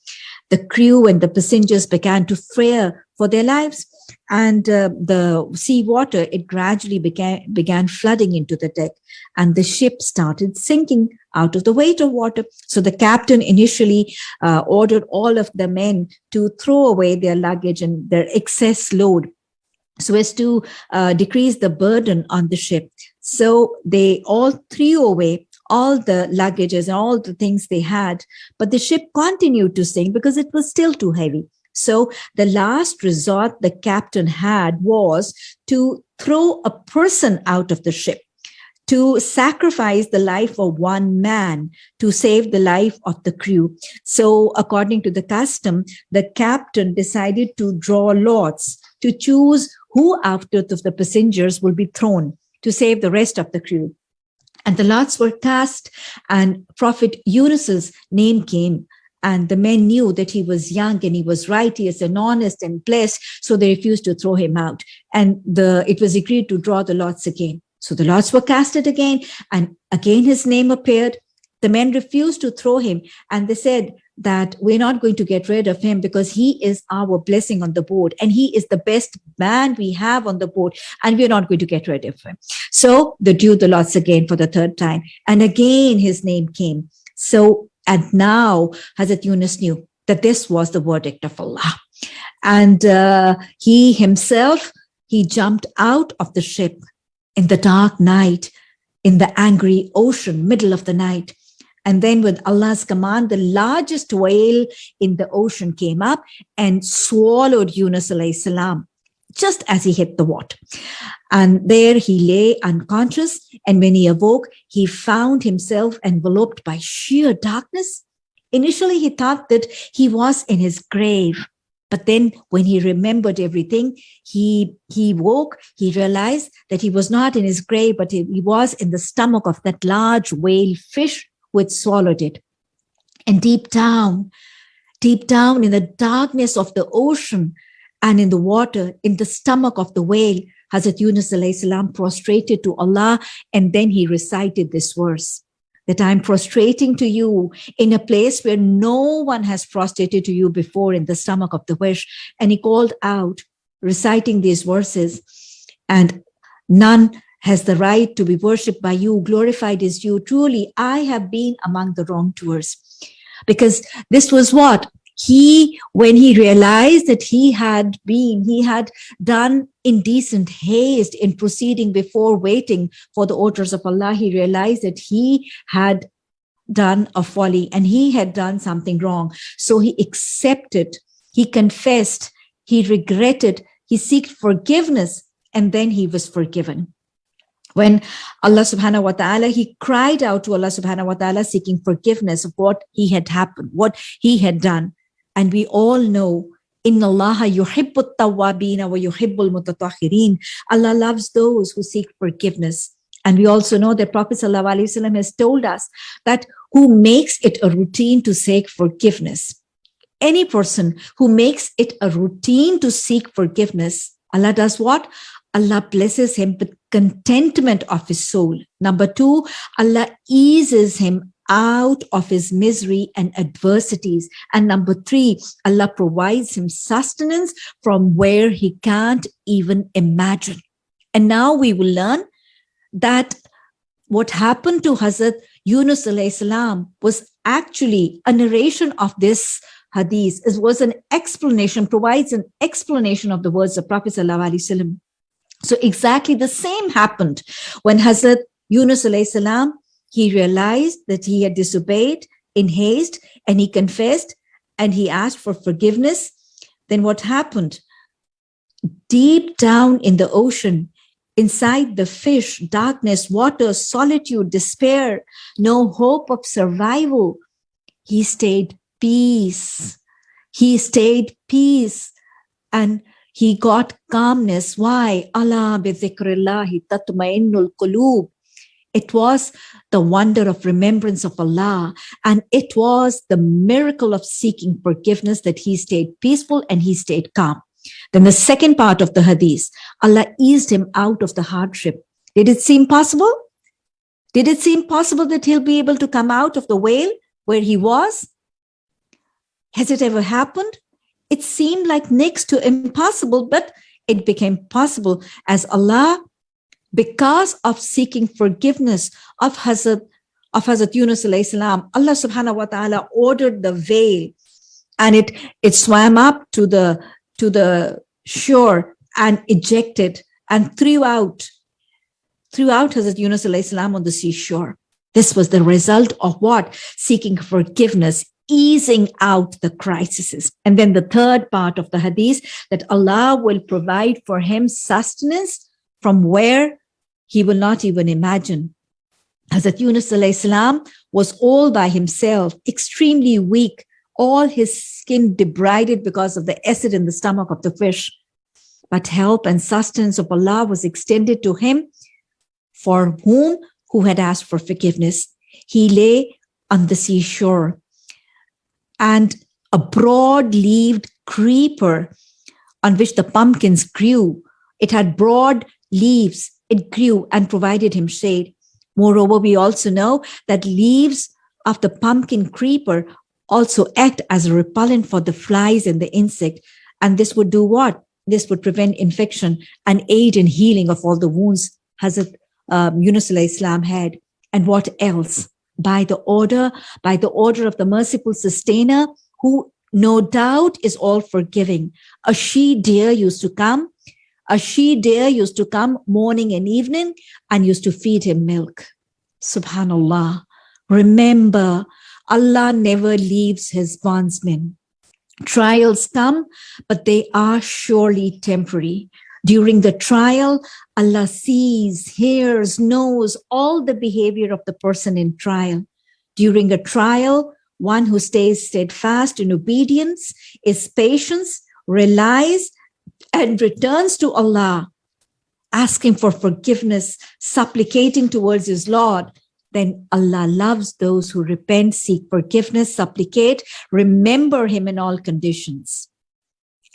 The crew and the passengers began to fear for their lives and uh, the sea water, it gradually began, began flooding into the deck and the ship started sinking out of the weight of water. So the captain initially uh, ordered all of the men to throw away their luggage and their excess load so as to uh, decrease the burden on the ship. So they all threw away all the luggages and all the things they had, but the ship continued to sink because it was still too heavy. So the last resort the captain had was to throw a person out of the ship to sacrifice the life of one man to save the life of the crew. So according to the custom, the captain decided to draw lots to choose who out of the passengers will be thrown to save the rest of the crew. And the lots were cast and Prophet Yunus's name came and the men knew that he was young and he was righteous and honest and blessed so they refused to throw him out. And the it was agreed to draw the lots again. So the lots were casted again and again his name appeared. The men refused to throw him and they said that we're not going to get rid of him because he is our blessing on the board and he is the best man we have on the board and we're not going to get rid of him. So the drew the lots again for the third time and again his name came. So and now Hazrat Yunus knew that this was the verdict of Allah. And uh, he himself, he jumped out of the ship in the dark night, in the angry ocean, middle of the night. And then with Allah's command, the largest whale in the ocean came up and swallowed Yunus salam just as he hit the water. And there he lay unconscious. And when he awoke, he found himself enveloped by sheer darkness. Initially, he thought that he was in his grave. But then when he remembered everything, he, he woke, he realized that he was not in his grave, but he, he was in the stomach of that large whale fish which swallowed it. And deep down, deep down in the darkness of the ocean and in the water, in the stomach of the whale, Hazrat Yunus salam prostrated to Allah and then he recited this verse that I'm prostrating to you in a place where no one has prostrated to you before in the stomach of the fish. And he called out, reciting these verses, and none has the right to be worshipped by you, glorified is you. Truly, I have been among the wrongdoers. Because this was what? He, when he realized that he had been, he had done indecent haste in proceeding before waiting for the orders of Allah, he realized that he had done a folly and he had done something wrong. So he accepted, he confessed, he regretted, he sought forgiveness, and then he was forgiven when Allah subhanahu wa ta'ala, he cried out to Allah subhanahu wa ta'ala seeking forgiveness of what he had happened, what he had done. And we all know Inna Allah yuhibbut tawabina wa yuhibbul mutatahhirin. Allah loves those who seek forgiveness. And we also know that Prophet ﷺ has told us that who makes it a routine to seek forgiveness. Any person who makes it a routine to seek forgiveness, Allah does what? Allah blesses him with contentment of his soul. Number two, Allah eases him out of his misery and adversities. And number three, Allah provides him sustenance from where he can't even imagine. And now we will learn that what happened to Hazrat Yunus salam was actually a narration of this hadith. It was an explanation, provides an explanation of the words of Prophet sallallahu alaihi wasallam. So exactly the same happened when Hazrat Yunus salam, he realized that he had disobeyed in haste and he confessed and he asked for forgiveness. Then what happened? Deep down in the ocean, inside the fish, darkness, water, solitude, despair, no hope of survival, he stayed peace. He stayed peace. And he got calmness. Why? Allah. It was the wonder of remembrance of Allah. And it was the miracle of seeking forgiveness that he stayed peaceful and he stayed calm. Then the second part of the hadith, Allah eased him out of the hardship. Did it seem possible? Did it seem possible that he'll be able to come out of the whale where he was? Has it ever happened? It seemed like next to impossible, but it became possible as Allah, because of seeking forgiveness of Hazrat, of Hazrat Yunus salam, Allah subhanahu wa ta'ala ordered the whale and it, it swam up to the, to the shore and ejected and threw out, threw out Hazrat Yunus salam on the seashore. This was the result of what? Seeking forgiveness, easing out the crises. And then the third part of the hadith that Allah will provide for him sustenance from where he will not even imagine. Hazrat Yunus salam was all by himself, extremely weak, all his skin debrided because of the acid in the stomach of the fish. But help and sustenance of Allah was extended to him for whom who had asked for forgiveness. He lay on the seashore and a broad-leaved creeper on which the pumpkins grew. It had broad leaves. It grew and provided him shade. Moreover, we also know that leaves of the pumpkin creeper also act as a repellent for the flies and the insect. And this would do what? This would prevent infection and aid in healing of all the wounds Hazrat um, Yunus Islam had. And what else? By the order, by the order of the merciful sustainer, who no doubt is all forgiving. A she deer used to come, a she deer used to come morning and evening and used to feed him milk. Subhanallah. Remember, Allah never leaves his bondsmen. Trials come, but they are surely temporary. During the trial, Allah sees, hears, knows all the behavior of the person in trial. During a trial, one who stays steadfast in obedience, is patient, relies, and returns to Allah, asking for forgiveness, supplicating towards his Lord, then Allah loves those who repent, seek forgiveness, supplicate, remember him in all conditions.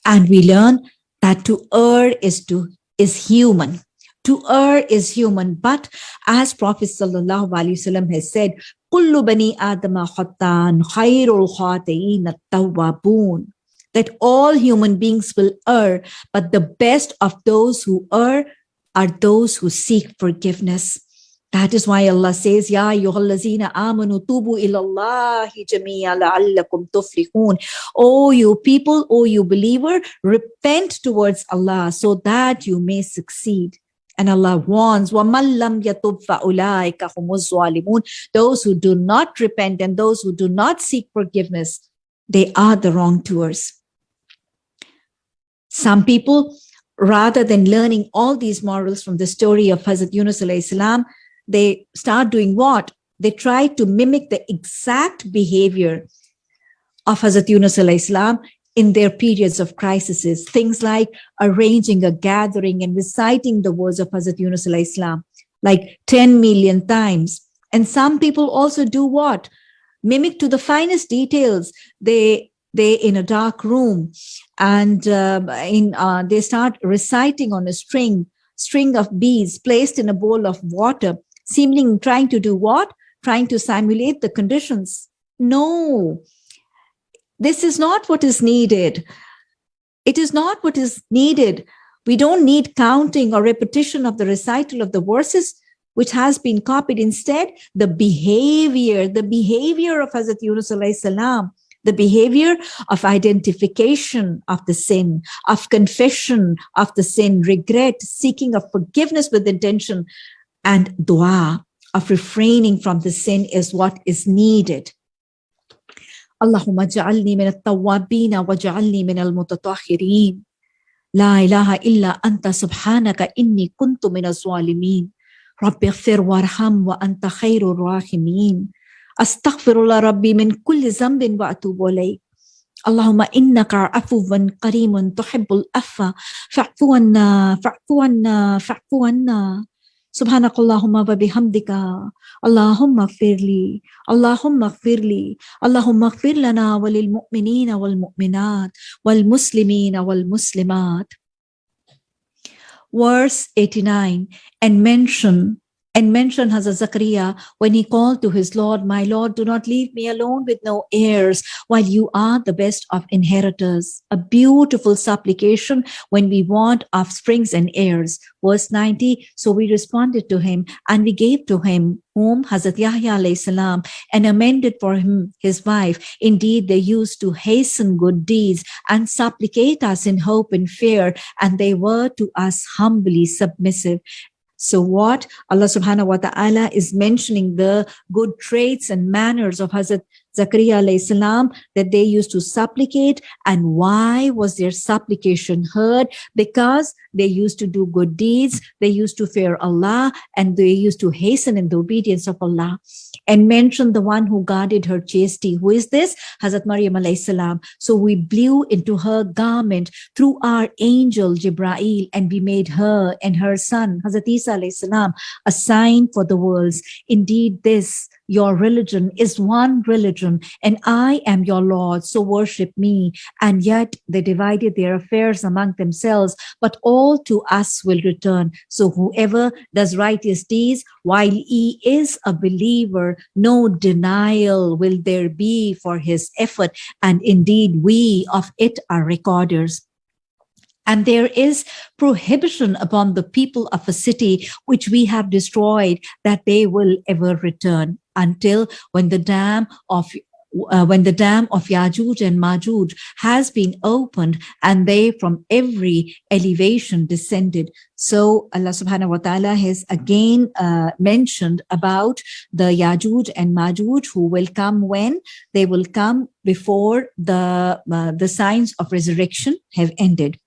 And we learn that to err is to is human. To err is human, but as Prophet ﷺ has said, kullu bani adama khattan khairul khatain at-tawwabun that all human beings will err, but the best of those who err are those who seek forgiveness. That is why Allah says, Ya ayyuhallazina amanu tubu ilallahi la'allakum tuflihun. O you people, O you believer, repent towards Allah so that you may succeed. And Allah warns, وَمَنْ لَمْ يَتُبْ فَأُولَٰئِكَ هُمُ الظَّالِمُونَ Those who do not repent and those who do not seek forgiveness, they are the wrongdoers. Some people, rather than learning all these morals from the story of Hazrat Yunus alayhi salam, they start doing what? They try to mimic the exact behavior of Hazrat Yunus salam in their periods of crises. Things like arranging a gathering and reciting the words of Hazrat Yunus salam like 10 million times. And some people also do what? Mimic to the finest details. They they in a dark room and uh, in uh, they start reciting on a string string of beads placed in a bowl of water seemingly trying to do what? Trying to simulate the conditions. No, this is not what is needed. It is not what is needed. We don't need counting or repetition of the recital of the verses, which has been copied. Instead, the behavior, the behavior of Hazrat Yunus salam, the behavior of identification of the sin, of confession of the sin, regret, seeking of forgiveness with intention, and dua of refraining from the sin is what is needed. Allahumma ja'alni min al-tawwabina wa ja'alni min al-mutatahhirin. La ilaha illa anta subhanaka inni kuntu min al-zalimin. Rabbi ighfir warham wa anta khairur rahimin. Astaghfirullah Rabbi min kulli zambin wa atubu ilayk. Allahumma innaka afuwan karimun tuhibbul affa fa'fu anna fa'fu anna fa'fu anna سبحانك اللهم وبحمدك اللهم اغفر لي اللهم اغفر لي اللهم اغفر لنا وللمؤمنين والمؤمنات والمسلمين والمسلمات verse 89 and mention and mention Hazrat Zakaria when he called to his Lord, My Lord, do not leave me alone with no heirs, while you are the best of inheritors. A beautiful supplication when we want offsprings and heirs. Verse 90 So we responded to him, and we gave to him whom Hazrat Yahya salam and amended for him his wife. Indeed, they used to hasten good deeds and supplicate us in hope and fear, and they were to us humbly submissive. So what? Allah subhanahu wa ta'ala is mentioning the good traits and manners of Hazrat Zakaria salam that they used to supplicate. And why was their supplication heard? Because they used to do good deeds, they used to fear Allah, and they used to hasten in the obedience of Allah. And mention the one who guarded her chastity. Who is this? Hazrat Maryam salam. So we blew into her garment through our angel Jibrail, and we made her and her son, Hazrat Isa salam, a sign for the worlds. Indeed, this your religion is one religion, and I am your Lord, so worship me. And yet they divided their affairs among themselves, but all to us will return. So whoever does righteous deeds while he is a believer, no denial will there be for his effort. And indeed, we of it are recorders. And there is prohibition upon the people of a city which we have destroyed that they will ever return until when the dam of uh, when the dam of Yajuj and Majuj has been opened and they from every elevation descended. So Allah subhanahu wa ta'ala has again uh, mentioned about the Yajuj and Majuj who will come when they will come before the, uh, the signs of resurrection have ended.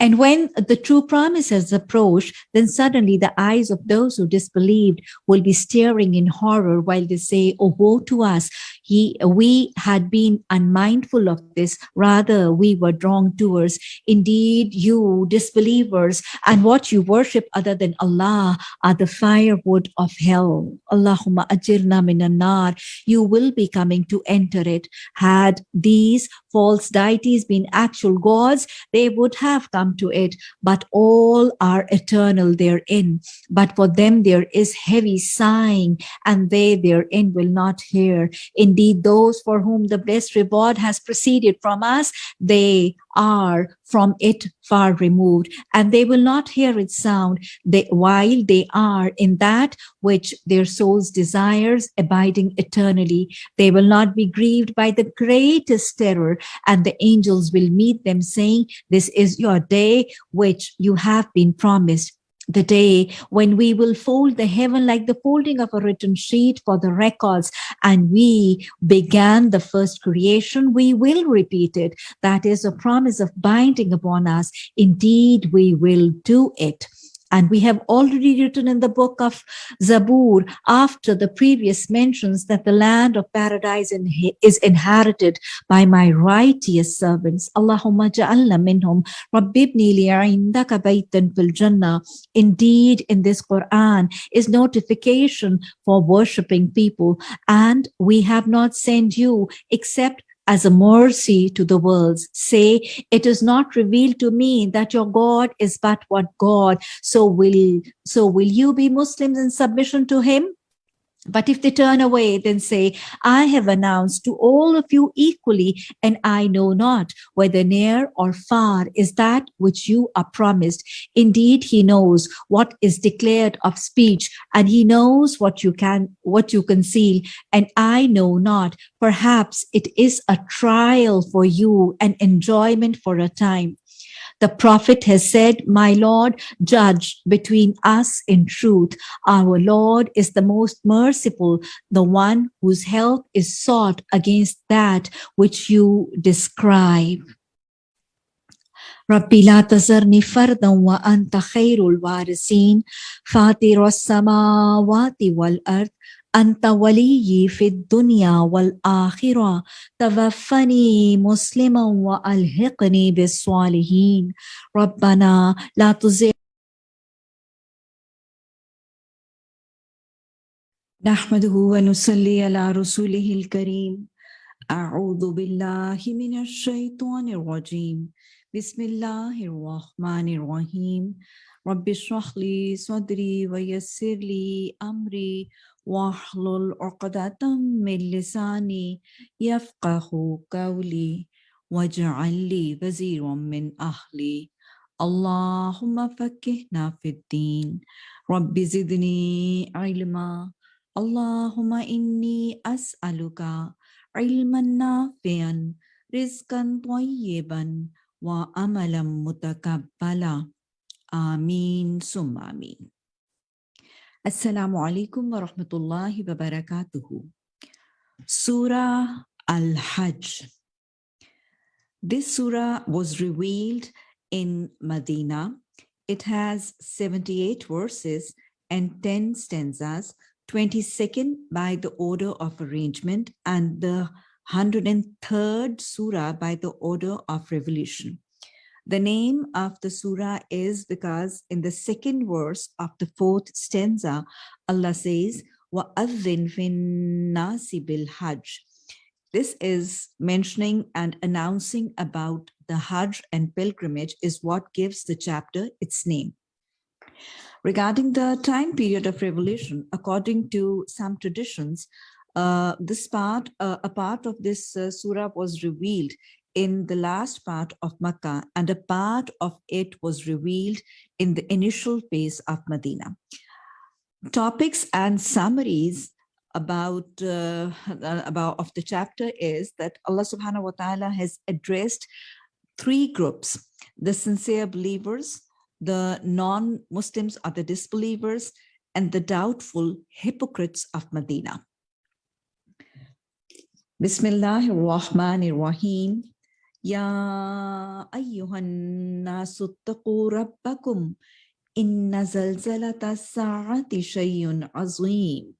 And when the true promises approach, then suddenly the eyes of those who disbelieved will be staring in horror while they say, Oh, woe to us! He, we had been unmindful of this. Rather, we were wrongdoers. Indeed, you disbelievers and what you worship other than Allah are the firewood of hell. Allahumma ajirna minan nar. You will be coming to enter it. Had these false deities been actual gods, they would have come to it, but all are eternal therein. But for them there is heavy sighing, and they therein will not hear. Indeed, those for whom the blessed reward has proceeded from us, they are from it far removed, and they will not hear its sound they, while they are in that which their souls desires, abiding eternally. They will not be grieved by the greatest terror, and the angels will meet them saying, This is your day which you have been promised the day when we will fold the heaven like the folding of a written sheet for the records. And we began the first creation. We will repeat it. That is a promise of binding upon us. Indeed we will do it and we have already written in the book of Zabur after the previous mentions that the land of paradise is inherited by my righteous servants. Allahumma ja'alna minhum rabbibni li'indaka baytan fil jannah. Indeed, in this Quran is notification for worshipping people and we have not sent you except as a mercy to the worlds. Say, it is not revealed to me that your God is but one God. So will, so will you be Muslims in submission to him? But if they turn away, then say, I have announced to all of you equally, and I know not whether near or far is that which you are promised. Indeed, he knows what is declared of speech, and he knows what you can, what you conceal, and I know not. Perhaps it is a trial for you, an enjoyment for a time. The prophet has said, My Lord, judge between us in truth. Our Lord is the most merciful, the one whose help is sought against that which you describe. ربي لا تذرني فردا وأنت خير الوارثين فاطر السماوات والأرض أنت ولي في الدنيا والآخرة توفني مسلما وألحقني بالصالحين. ربنا لا تزغ نحمده ونصلي على رسوله الكريم. أعوذ بالله من الشيطان الرجيم. بسم الله الرحمن الرحيم. رب اشرح لي صدري ويسر لي أمري واحلل عقدة من لساني يفقه قولي واجعل لي وزيرا من أهلي. اللهم فكهنا في الدين. رب زدني علما. اللهم إني أسألك علما نافعا رزقا طيبا وعملا متقبلا. آمين ثم آمين. Assalamu alaikum wa rahmatullahi wa barakatuhu. Surah Al-Hajj. This surah was revealed in Medina. It has 78 verses and 10 stanzas, 22nd by the order of arrangement and the 103rd surah by the order of revelation. The name of the surah is because in the second verse of the fourth stanza, Allah says, وَأَذِّن فِي النَّاسِ بِالْحَجِّ this is mentioning and announcing about the Hajj and pilgrimage is what gives the chapter its name. Regarding the time period of revelation, according to some traditions, uh, this part, uh, a part of this uh, surah was revealed in the last part of Makkah and a part of it was revealed in the initial phase of Medina. Topics and summaries about uh, about of the chapter is that Allah subhanahu wa ta'ala has addressed three groups the sincere believers the non-muslims are the disbelievers and the doubtful hypocrites of medina bismillahir rahmanir rahim ya ayyuhan nasu taqu rabbakum inna zalzalata sa'ati shay'un azim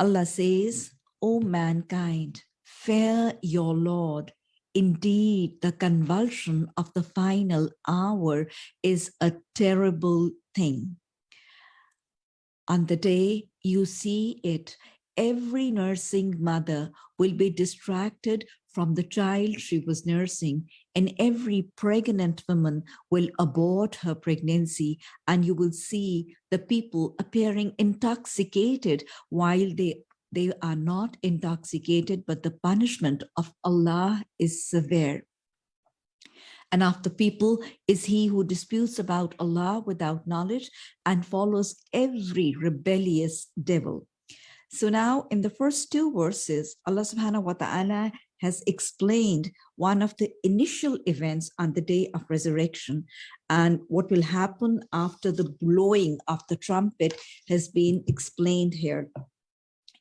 Allah says, O mankind, fear your Lord. Indeed, the convulsion of the final hour is a terrible thing. On the day you see it, every nursing mother will be distracted from the child she was nursing and every pregnant woman will abort her pregnancy and you will see the people appearing intoxicated while they they are not intoxicated but the punishment of Allah is severe and of the people is he who disputes about Allah without knowledge and follows every rebellious devil. So now in the first two verses, Allah subhanahu wa ta'ala has explained one of the initial events on the day of resurrection and what will happen after the blowing of the trumpet has been explained here.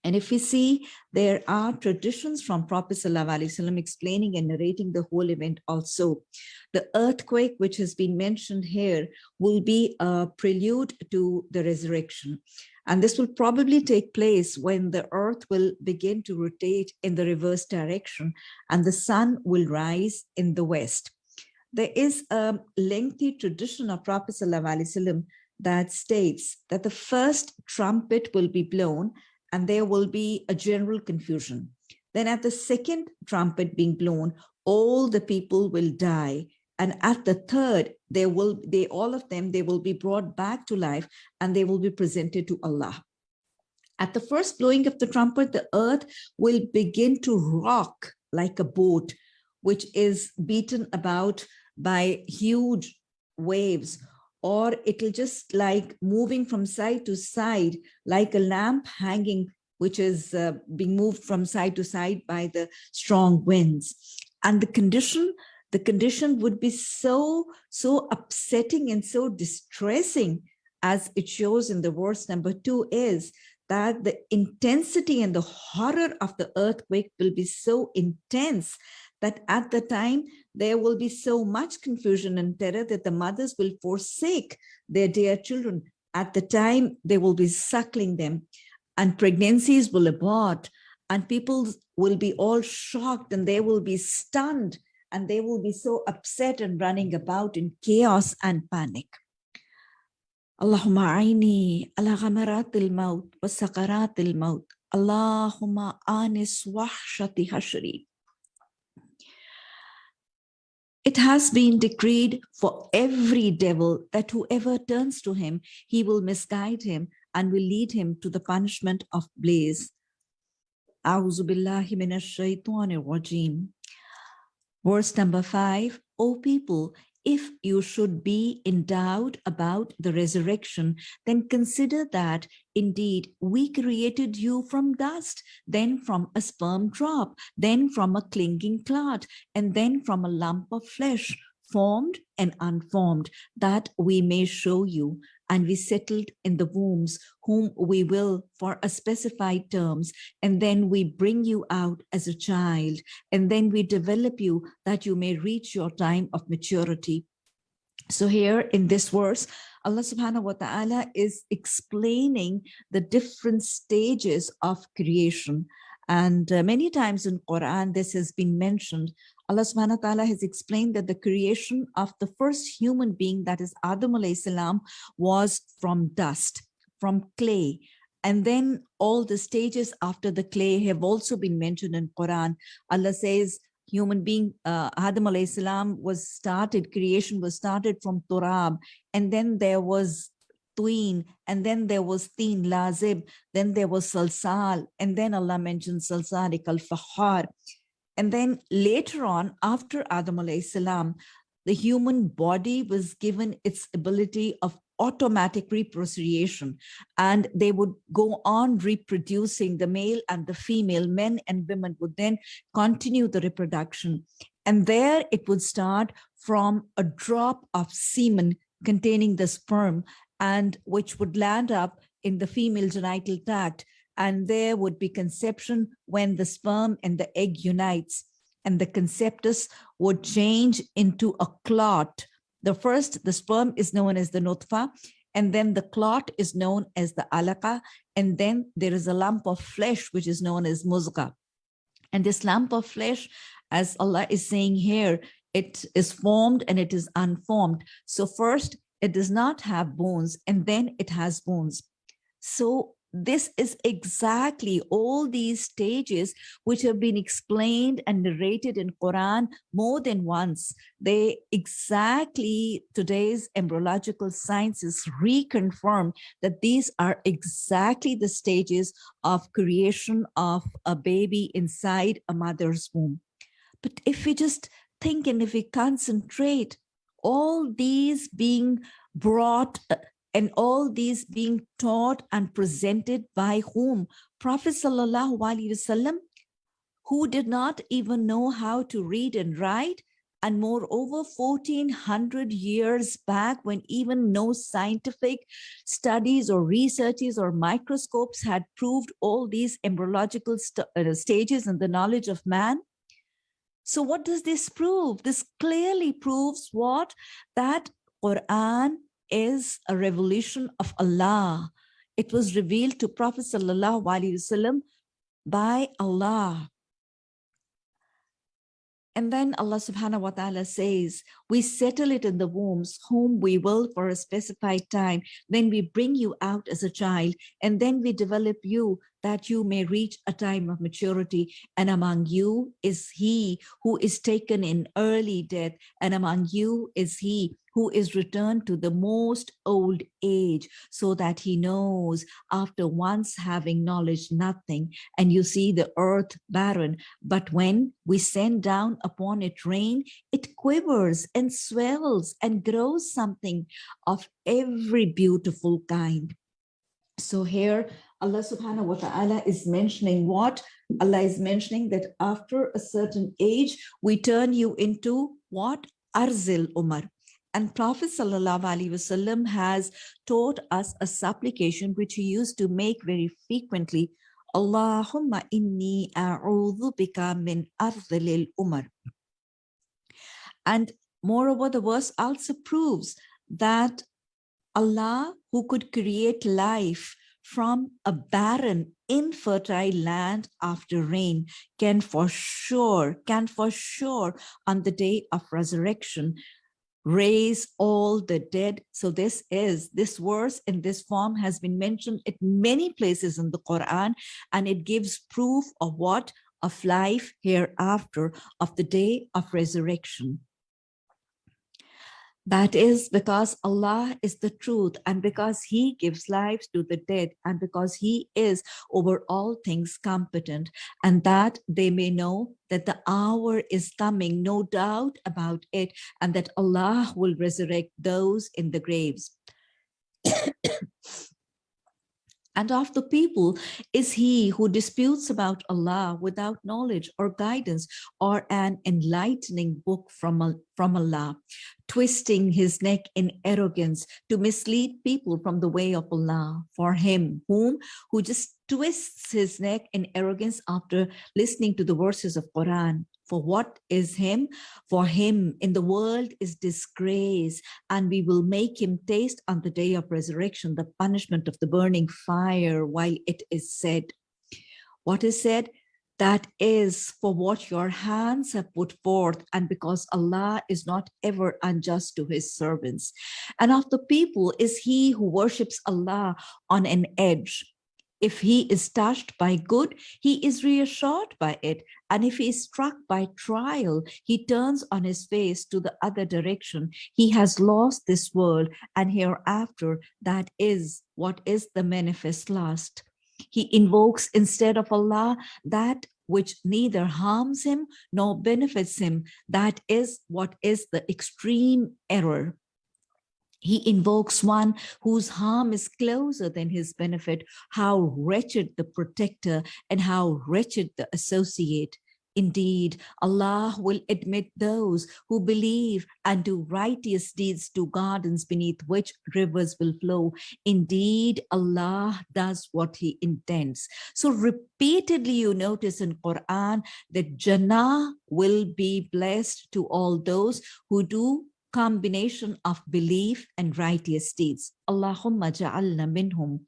And if we see, there are traditions from Prophet ﷺ explaining and narrating the whole event also. The earthquake, which has been mentioned here, will be a prelude to the resurrection. And this will probably take place when the earth will begin to rotate in the reverse direction and the sun will rise in the west. There is a lengthy tradition of Prophet ﷺ that states that the first trumpet will be blown and there will be a general confusion. Then at the second trumpet being blown, all the people will die and at the third they will they all of them they will be brought back to life and they will be presented to allah. At the first blowing of the trumpet the earth will begin to rock like a boat which is beaten about by huge waves. Or it'll just like moving from side to side like a lamp hanging which is uh, being moved from side to side by the strong winds. And the condition the condition would be so, so upsetting and so distressing as it shows in the verse number two is that the intensity and the horror of the earthquake will be so intense that at the time there will be so much confusion and terror that the mothers will forsake their dear children. At the time they will be suckling them and pregnancies will abort and people will be all shocked and they will be stunned and they will be so upset and running about in chaos and panic. اللهم عيني على غمرات الموت وسقرات الموت اللهم آنس وحشة حشري It has been decreed for every devil that whoever turns to him, he will misguide him and will lead him to the punishment of blaze. Verse number five, O people, if you should be in doubt about the resurrection, then consider that indeed we created you from dust, then from a sperm drop, then from a clinging clot, and then from a lump of flesh, formed and unformed, that we may show you and we settled in the wombs whom we will for a specified terms and then we bring you out as a child and then we develop you that you may reach your time of maturity. So here in this verse Allah subhanahu wa ta'ala is explaining the different stages of creation. And uh, many times in Quran this has been mentioned Allah subhanahu wa ta'ala has explained that the creation of the first human being, that is Adam alayhi salam, was from dust, from clay. And then all the stages after the clay have also been mentioned in Quran. Allah says, human being, uh, Adam alayhi salam was started, creation was started from Turab. And then there was Tween, and then there was Teen Lazib, then there was Salsal, and then Allah mentioned Salsalik al-Fahar. And then later on, after Adam salam, the human body was given its ability of automatic reproduction and they would go on reproducing the male and the female men and women would then continue the reproduction. And there it would start from a drop of semen containing the sperm and which would land up in the female genital tract and there would be conception when the sperm and the egg unites and the conceptus would change into a clot. The first, the sperm is known as the nutfa, and then the clot is known as the alaka, and then there is a lump of flesh which is known as muzga. And this lump of flesh, as Allah is saying here, it is formed and it is unformed. So first, it does not have bones, and then it has bones. So this is exactly all these stages which have been explained and narrated in Quran more than once. They exactly today's embryological sciences reconfirm that these are exactly the stages of creation of a baby inside a mother's womb. But if we just think and if we concentrate, all these being brought and all these being taught and presented by whom? Prophet Sallallahu Alaihi Wasallam, who did not even know how to read and write, and moreover 1400 years back when even no scientific studies or researches or microscopes had proved all these embryological st uh, stages in the knowledge of man. So what does this prove? This clearly proves what? That quran is a revelation of Allah. It was revealed to Prophet Sallallahu Alaihi Wasallam by Allah. And then Allah subhanahu wa ta'ala says, we settle it in the wombs, whom we will for a specified time. Then we bring you out as a child, and then we develop you that you may reach a time of maturity. And among you is he who is taken in early death, and among you is he who is returned to the most old age so that he knows after once having knowledge nothing and you see the earth barren but when we send down upon it rain it quivers and swells and grows something of every beautiful kind so here Allah subhanahu wa ta'ala is mentioning what? Allah is mentioning that after a certain age, we turn you into what? Arzil Umar. And Prophet Wasallam has taught us a supplication which he used to make very frequently. Allahumma inni a'udhu bika min ardhil umar. And moreover, the verse also proves that Allah, who could create life from a barren, infertile land after rain, can for sure, can for sure on the day of resurrection raise all the dead. So this is, this verse in this form has been mentioned at many places in the Quran, and it gives proof of what? Of life hereafter, of the day of resurrection. That is because Allah is the truth and because he gives lives to the dead and because he is over all things competent and that they may know that the hour is coming, no doubt about it, and that Allah will resurrect those in the graves. And of the people is he who disputes about Allah without knowledge or guidance or an enlightening book from, from Allah, twisting his neck in arrogance to mislead people from the way of Allah for him, whom who just twists his neck in arrogance after listening to the verses of Quran for what is him? For him in the world is disgrace, and we will make him taste on the day of resurrection the punishment of the burning fire while it is said. What is said? That is for what your hands have put forth, and because Allah is not ever unjust to his servants. And of the people is he who worships Allah on an edge, if he is touched by good, he is reassured by it. And if he is struck by trial, he turns on his face to the other direction. He has lost this world and hereafter, that is what is the manifest last. He invokes instead of Allah that which neither harms him nor benefits him. That is what is the extreme error he invokes one whose harm is closer than his benefit. How wretched the protector and how wretched the associate. Indeed, Allah will admit those who believe and do righteous deeds to gardens beneath which rivers will flow. Indeed, Allah does what he intends. So repeatedly you notice in Quran that Jannah will be blessed to all those who do combination of belief and righteous deeds. Allahumma ja'alna minhum.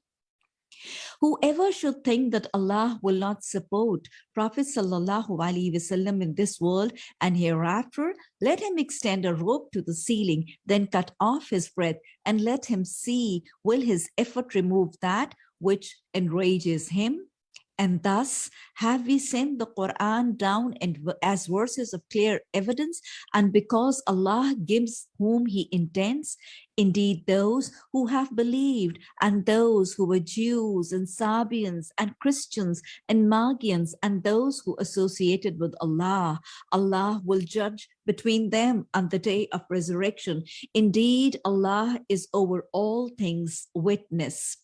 Whoever should think that Allah will not support Prophet Wasallam in this world and hereafter, let him extend a rope to the ceiling, then cut off his breath and let him see will his effort remove that which enrages him and thus have we sent the Quran down and as verses of clear evidence. And because Allah gives whom he intends, indeed those who have believed and those who were Jews and Sabians and Christians and Magians and those who associated with Allah, Allah will judge between them on the day of resurrection. Indeed, Allah is over all things witness.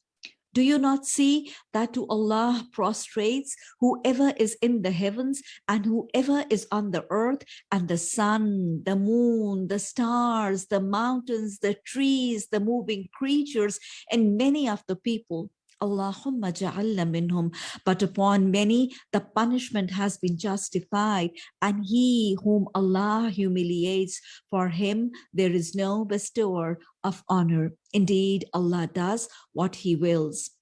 Do you not see that to Allah prostrates whoever is in the heavens and whoever is on the earth and the sun, the moon, the stars, the mountains, the trees, the moving creatures, and many of the people Allahumma ja'alna minhum. But upon many, the punishment has been justified. And he whom Allah humiliates, for him there is no bestower of honor. Indeed, Allah does what he wills.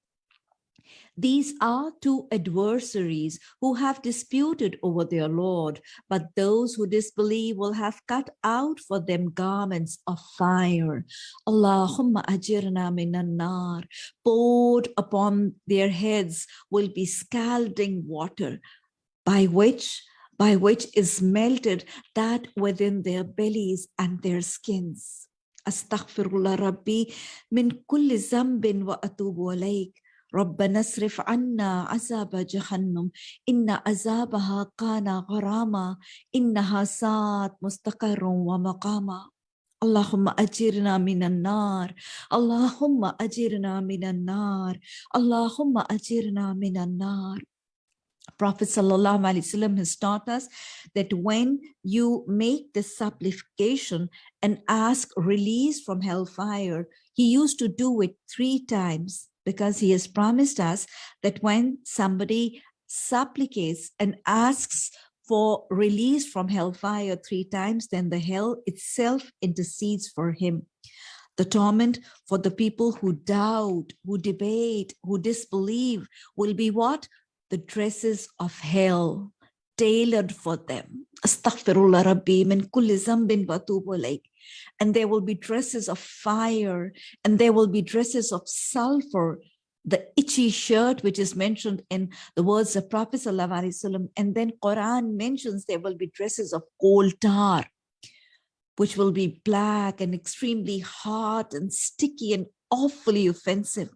These are two adversaries who have disputed over their Lord, but those who disbelieve will have cut out for them garments of fire. Allahumma ajirna minan nar. Poured upon their heads will be scalding water, by which by which is melted that within their bellies and their skins. Astaghfirullah Rabbi min kulli zambin wa atubu alayk. ربنا اصرف عنا عذاب جهنم إن عذابها كان غراما إنها ساعت مستقر ومقاما اللهم أجرنا من النار اللهم أجرنا من النار اللهم أجرنا من النار Prophet Sallallahu Alaihi Wasallam has taught us that when you make this supplication and ask release from hellfire, he used to do it three times because he has promised us that when somebody supplicates and asks for release from hellfire three times, then the hell itself intercedes for him. The torment for the people who doubt, who debate, who disbelieve will be what? The dresses of hell tailored for them. Astaghfirullah Rabbi min kulli zambin and there will be dresses of fire and there will be dresses of sulfur the itchy shirt which is mentioned in the words of prophet sallallahu and then quran mentions there will be dresses of coal tar which will be black and extremely hot and sticky and awfully offensive.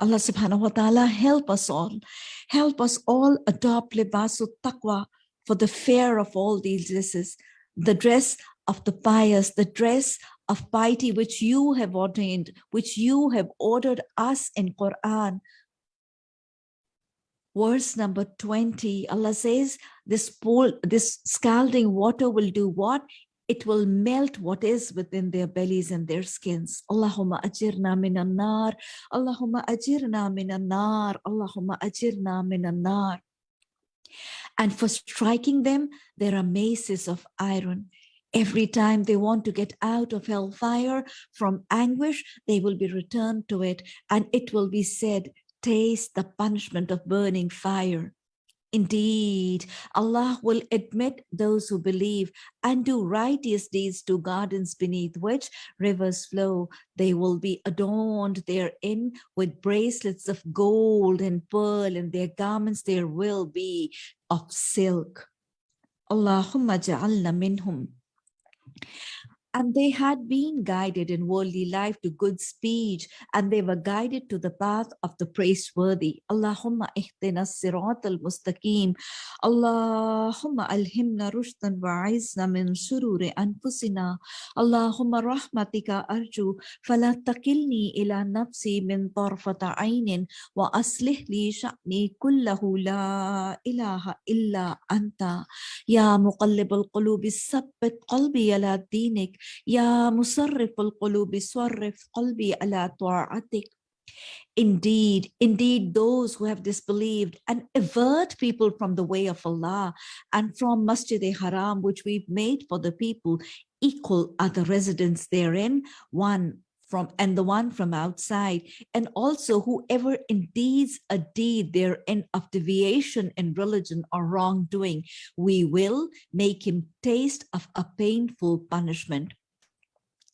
Allah subhanahu wa ta'ala help us all. Help us all adopt libasul taqwa for the fear of all these dresses, the dress of the pious, the dress of piety which you have ordained, which you have ordered us in Quran. Verse number 20, Allah says, this pool, this scalding water will do what? It will melt what is within their bellies and their skins. Allahumma ajirna minan nar. Allahumma ajirna minan nar. Allahumma ajirna minan nar. And for striking them, there are maces of iron. Every time they want to get out of hellfire from anguish, they will be returned to it, and it will be said, Taste the punishment of burning fire. Indeed, Allah will admit those who believe and do righteous deeds to gardens beneath which rivers flow. They will be adorned therein with bracelets of gold and pearl, and their garments there will be of silk. Allahumma ja'alna minhum and they had been guided in worldly life to good speech and they were guided to the path of the praiseworthy. Allahumma ihdina sirat al-mustaqim allahumma alhimna rushdan wa'izna min shururi anfusina. Allahumma rahmatika arju. Fala takilni ila nafsi min tarfata aynin. Wa aslih li sha'ni kullahu la ilaha illa anta. Ya muqallib al-qulubi sabbit qalbi ala dinik يا مصرف القلوب صرف قلبي على طاعتك Indeed, indeed, those who have disbelieved and avert people from the way of Allah and from Masjid-e-Haram, which we've made for the people, equal are the residents therein, one from and the one from outside and also whoever indeeds a deed therein of deviation in religion or wrongdoing we will make him taste of a painful punishment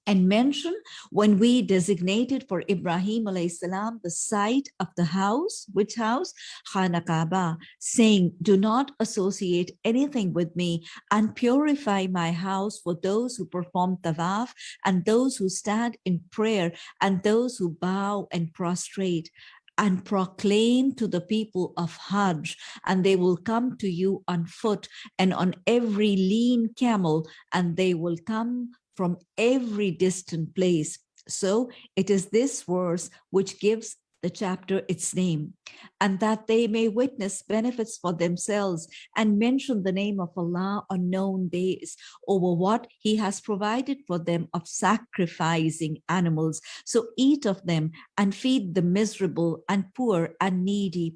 and mention when we designated for Ibrahim salam the site of the house, which house? Khana Kaaba, saying, do not associate anything with me and purify my house for those who perform tawaf and those who stand in prayer and those who bow and prostrate and proclaim to the people of Hajj, and they will come to you on foot and on every lean camel, and they will come from every distant place. So it is this verse which gives the chapter its name, and that they may witness benefits for themselves and mention the name of Allah on known days over what he has provided for them of sacrificing animals. So eat of them and feed the miserable and poor and needy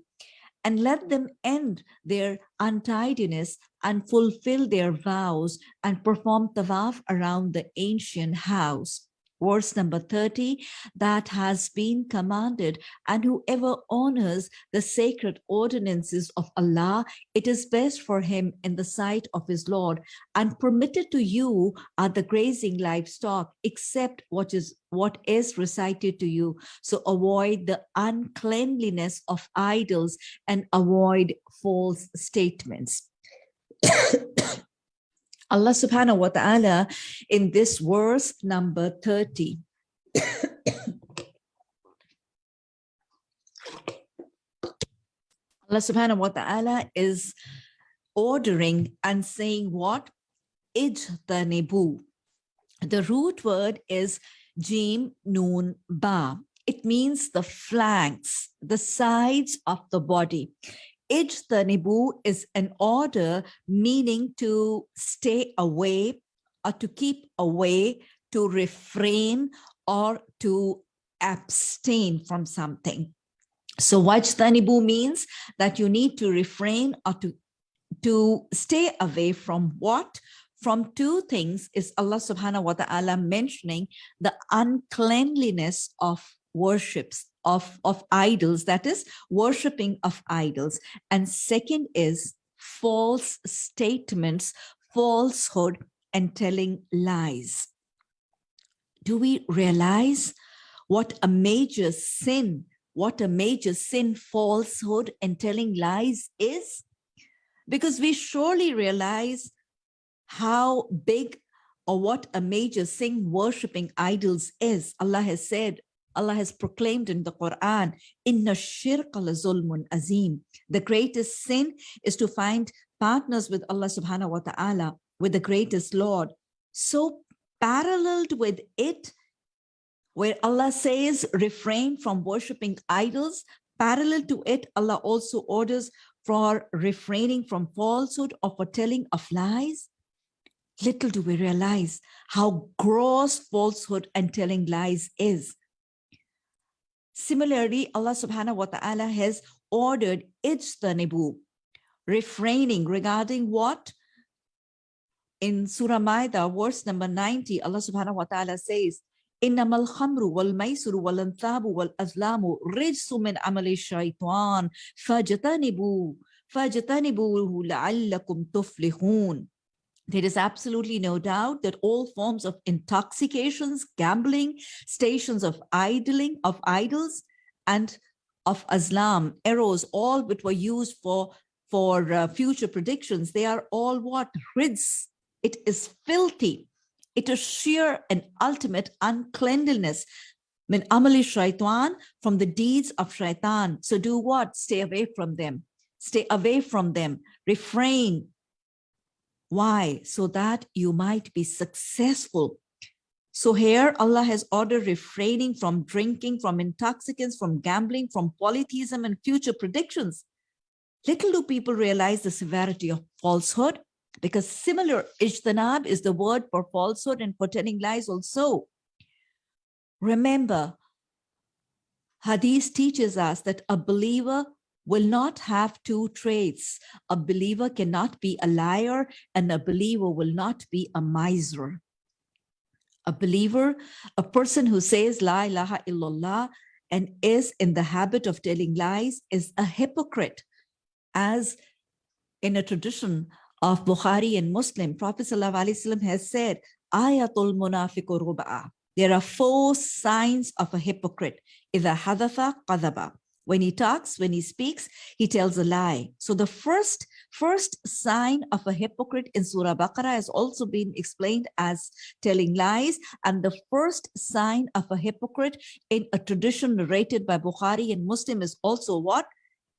and let them end their untidiness and fulfill their vows and perform tawaf around the ancient house verse number 30 that has been commanded. And whoever honors the sacred ordinances of Allah it is best for him in the sight of his Lord. And permitted to you are the grazing livestock except what is what is recited to you. So avoid the uncleanliness of idols and avoid false statements Allah subhanahu wa ta'ala in this verse number 30. Allah subhanahu wa ta'ala is ordering and saying what? Ijtanibu. The root word is jim nun ba. It means the flanks, the sides of the body. Ijtanibu is an order meaning to stay away or to keep away, to refrain or to abstain from something. So wajtanibu means that you need to refrain or to, to stay away from what? From two things is Allah subhanahu wa ta'ala mentioning the uncleanliness of worships of, of idols, that is worshipping of idols. And second is false statements, falsehood, and telling lies. Do we realize what a major sin, what a major sin falsehood and telling lies is? Because we surely realize how big or what a major sin worshipping idols is. Allah has said, Allah has proclaimed in the Quran, Inna shirka la zulmun azim. The greatest sin is to find partners with Allah subhanahu wa ta'ala, with the greatest Lord. So paralleled with it, where Allah says, refrain from worshipping idols, parallel to it, Allah also orders for refraining from falsehood or for telling of lies. Little do we realize how gross falsehood and telling lies is. Similarly, Allah subhanahu wa ta'ala has ordered ijtanibu, refraining regarding what? In Surah Maida, verse number 90, Allah subhanahu wa ta'ala says, إنما الخمر والميسر والانثاب والأزلام رجس من عمل الشيطان فاجتنبوا فاجتنبوه لعلكم تفلحون there is absolutely no doubt that all forms of intoxications, gambling, stations of idling, of idols, and of Islam, arrows, all which were used for, for uh, future predictions, they are all what? Rijs. It is filthy. It is sheer and ultimate uncleanliness. Min amali shaitan, from the deeds of shaitan. So do what? Stay away from them. Stay away from them. Refrain why? So that you might be successful. So here Allah has ordered refraining from drinking, from intoxicants, from gambling, from polytheism and future predictions. Little do people realize the severity of falsehood because similar ijtanab is the word for falsehood and for telling lies also. Remember, Hadith teaches us that a believer will not have two traits. A believer cannot be a liar and a believer will not be a miser. A believer, a person who says La ilaha illallah and is in the habit of telling lies is a hypocrite. As in a tradition of Bukhari and Muslim, Prophet ﷺ has said, Ayatul munafiqu ruba'a. There are four signs of a hypocrite. إذا حذف قذب when he talks, when he speaks, he tells a lie. So the first, first sign of a hypocrite in Surah Baqarah has also been explained as telling lies. And the first sign of a hypocrite in a tradition narrated by Bukhari and Muslim is also what?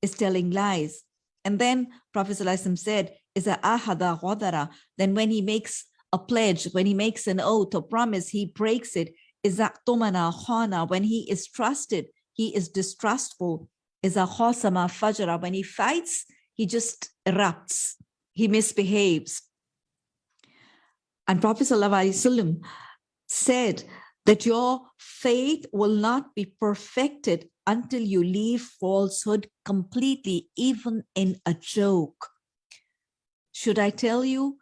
Is telling lies. And then Prophet said, is a ahada ghadara. Then when he makes a pledge, when he makes an oath or promise, he breaks it. Is khana, when he is trusted, he is distrustful, is a khosama fajra. When he fights, he just erupts, he misbehaves. And Prophet said that your faith will not be perfected until you leave falsehood completely, even in a joke. Should I tell you,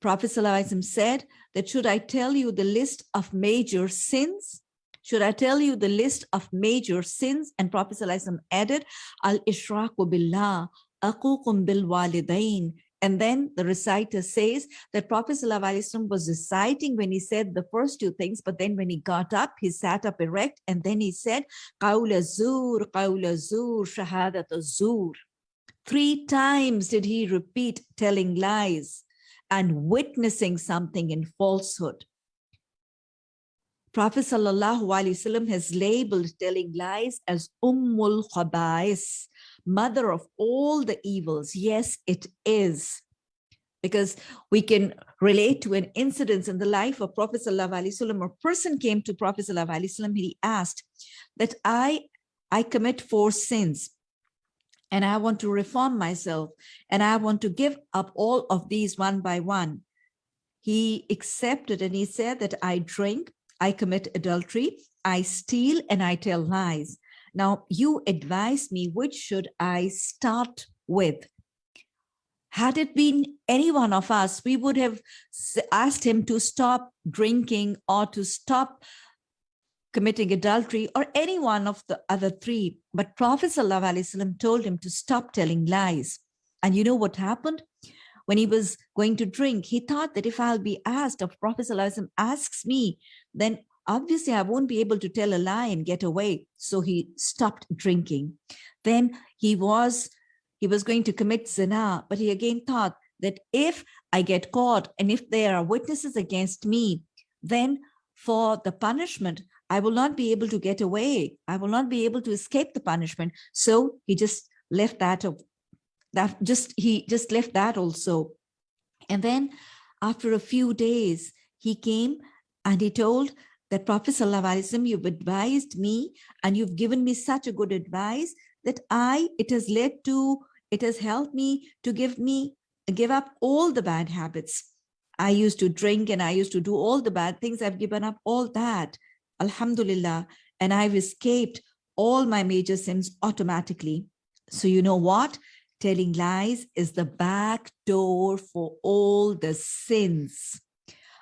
Prophet said that should I tell you the list of major sins? Should I tell you the list of major sins? And Prophet ﷺ added, Al-Ishraku billah, aqukum bil walidain. And then the reciter says that Prophet ﷺ was reciting when he said the first two things, but then when he got up, he sat up erect, and then he said, Qawla zur, qawla zur, shahadat zur. Three times did he repeat telling lies and witnessing something in falsehood. Prophet Sallallahu has labeled telling lies as Ummul Khabais, mother of all the evils. Yes, it is. Because we can relate to an incident in the life of Prophet Sallallahu A person came to Prophet Sallallahu he asked that I, I commit four sins and I want to reform myself and I want to give up all of these one by one. He accepted and he said that I drink, I commit adultery, I steal, and I tell lies. Now, you advise me, which should I start with? Had it been any one of us, we would have asked him to stop drinking or to stop committing adultery or any one of the other three. But Prophet ﷺ told him to stop telling lies. And you know what happened? When he was going to drink, he thought that if I'll be asked, if Prophet ﷺ asks me, then obviously I won't be able to tell a lie and get away. So he stopped drinking. Then he was he was going to commit zina, but he again thought that if I get caught and if there are witnesses against me, then for the punishment, I will not be able to get away. I will not be able to escape the punishment. So he just left that, that just, he just left that also. And then after a few days, he came and he told that Prophet Sallallahu you've advised me and you've given me such a good advice that I, it has led to, it has helped me to give me, give up all the bad habits. I used to drink and I used to do all the bad things. I've given up all that. Alhamdulillah. And I've escaped all my major sins automatically. So you know what? Telling lies is the back door for all the sins.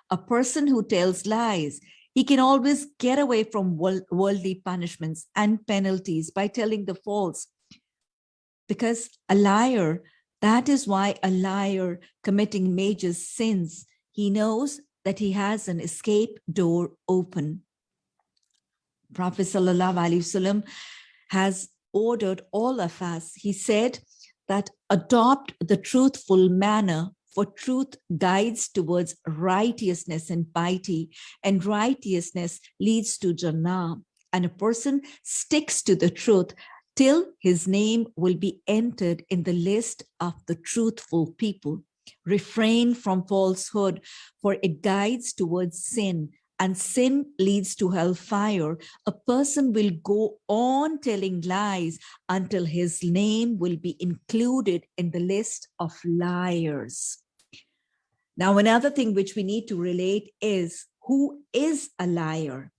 A person who tells lies, he can always get away from worldly punishments and penalties by telling the false. Because a liar, that is why a liar committing major sins, he knows that he has an escape door open. Prophet Sallallahu Alaihi Wasallam has ordered all of us. He said that adopt the truthful manner for truth guides towards righteousness and piety, and righteousness leads to Jannah. And a person sticks to the truth till his name will be entered in the list of the truthful people. Refrain from falsehood, for it guides towards sin, and sin leads to hellfire, a person will go on telling lies until his name will be included in the list of liars. Now, another thing which we need to relate is who is a liar?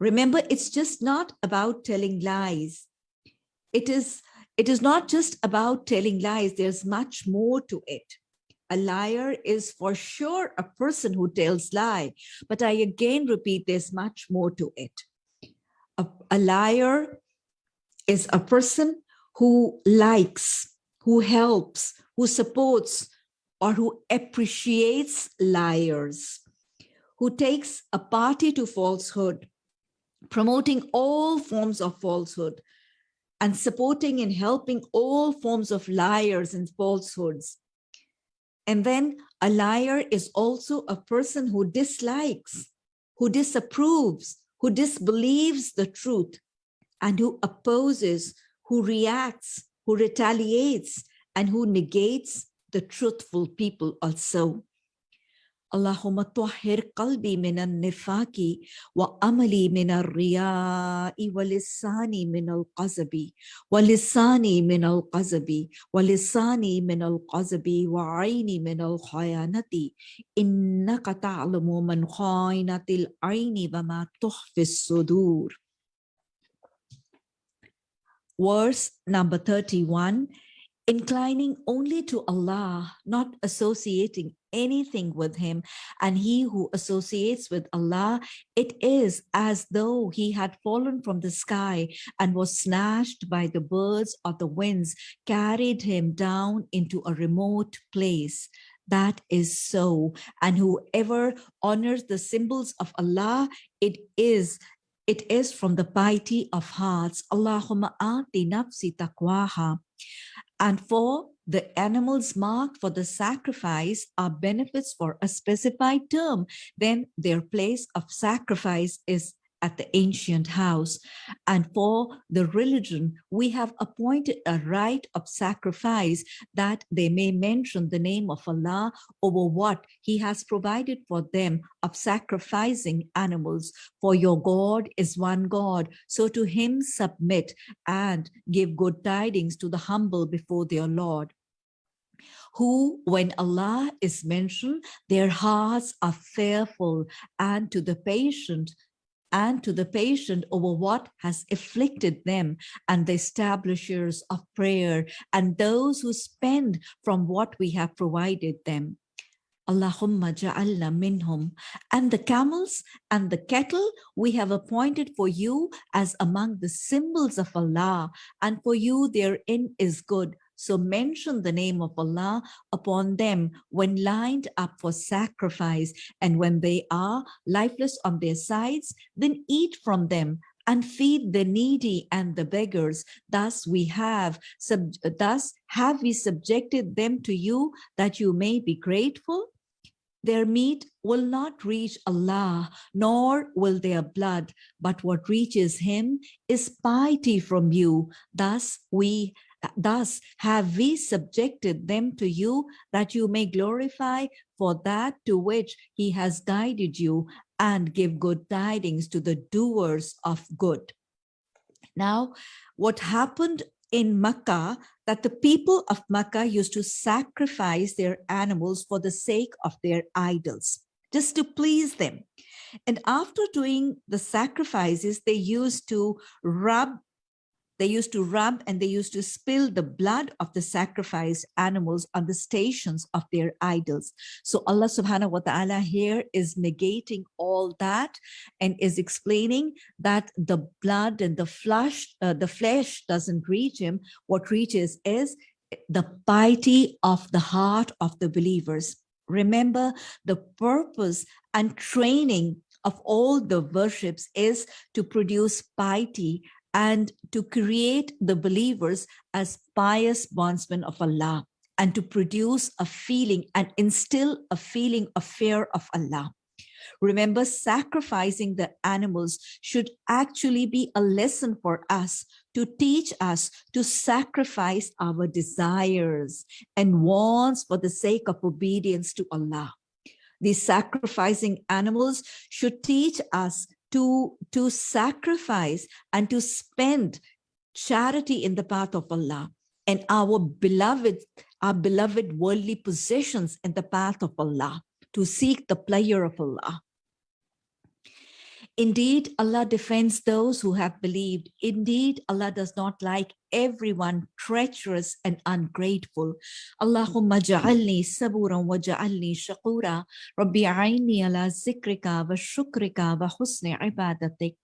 Remember, it's just not about telling lies. It is, it is not just about telling lies. There's much more to it a liar is for sure a person who tells lie. But I again repeat, there's much more to it. A, a liar is a person who likes, who helps, who supports, or who appreciates liars, who takes a party to falsehood, promoting all forms of falsehood, and supporting and helping all forms of liars and falsehoods, and then a liar is also a person who dislikes, who disapproves, who disbelieves the truth, and who opposes, who reacts, who retaliates, and who negates the truthful people also. اللهم طهر قلبي من النفاق وأملي من الرياء ولساني من القذب ولساني من القذب ولساني من القذب وعيني من الخيانة. إنك تعلم من خائنة العين وما تخفي الصدور. Verse number 31 inclining only to Allah, not associating anything with him. And he who associates with Allah, it is as though he had fallen from the sky and was snatched by the birds or the winds, carried him down into a remote place. That is so. And whoever honors the symbols of Allah, it is it is from the piety of hearts. Allahumma ati nafsi taqwaha. And for the animals marked for the sacrifice are benefits for a specified term, then their place of sacrifice is at the ancient house. And for the religion, we have appointed a rite of sacrifice that they may mention the name of Allah over what he has provided for them of sacrificing animals. For your God is one God, so to him submit and give good tidings to the humble before their Lord who, when Allah is mentioned, their hearts are fearful, and to the patient, and to the patient over what has afflicted them and the establishers of prayer and those who spend from what we have provided them. Allahumma ja'alna minhum. And the camels and the cattle we have appointed for you as among the symbols of Allah, and for you therein is good. So mention the name of Allah upon them when lined up for sacrifice and when they are lifeless on their sides, then eat from them and feed the needy and the beggars. Thus we have, sub, thus have we subjected them to you that you may be grateful? Their meat will not reach Allah, nor will their blood, but what reaches him is piety from you. Thus we thus have we subjected them to you that you may glorify for that to which he has guided you and give good tidings to the doers of good. Now, what happened in Makkah that the people of Makkah used to sacrifice their animals for the sake of their idols, just to please them. And after doing the sacrifices, they used to rub they used to rub and they used to spill the blood of the sacrificed animals on the stations of their idols. So Allah subhanahu wa ta'ala here is negating all that and is explaining that the blood and the flesh, uh, the flesh doesn't reach him. What reaches is the piety of the heart of the believers. Remember the purpose and training of all the worships is to produce piety and to create the believers as pious bondsmen of Allah and to produce a feeling and instill a feeling of fear of Allah. Remember, sacrificing the animals should actually be a lesson for us to teach us to sacrifice our desires and wants for the sake of obedience to Allah. These sacrificing animals should teach us to, to sacrifice and to spend charity in the path of Allah and our beloved, our beloved worldly possessions in the path of Allah to seek the pleasure of Allah. Indeed, Allah defends those who have believed. Indeed, Allah does not like everyone treacherous and ungrateful. Allahumma ja'alni saburan wa ja'alni shakura. Rabbi aini ala zikrika wa shukrika wa husni ibadatik.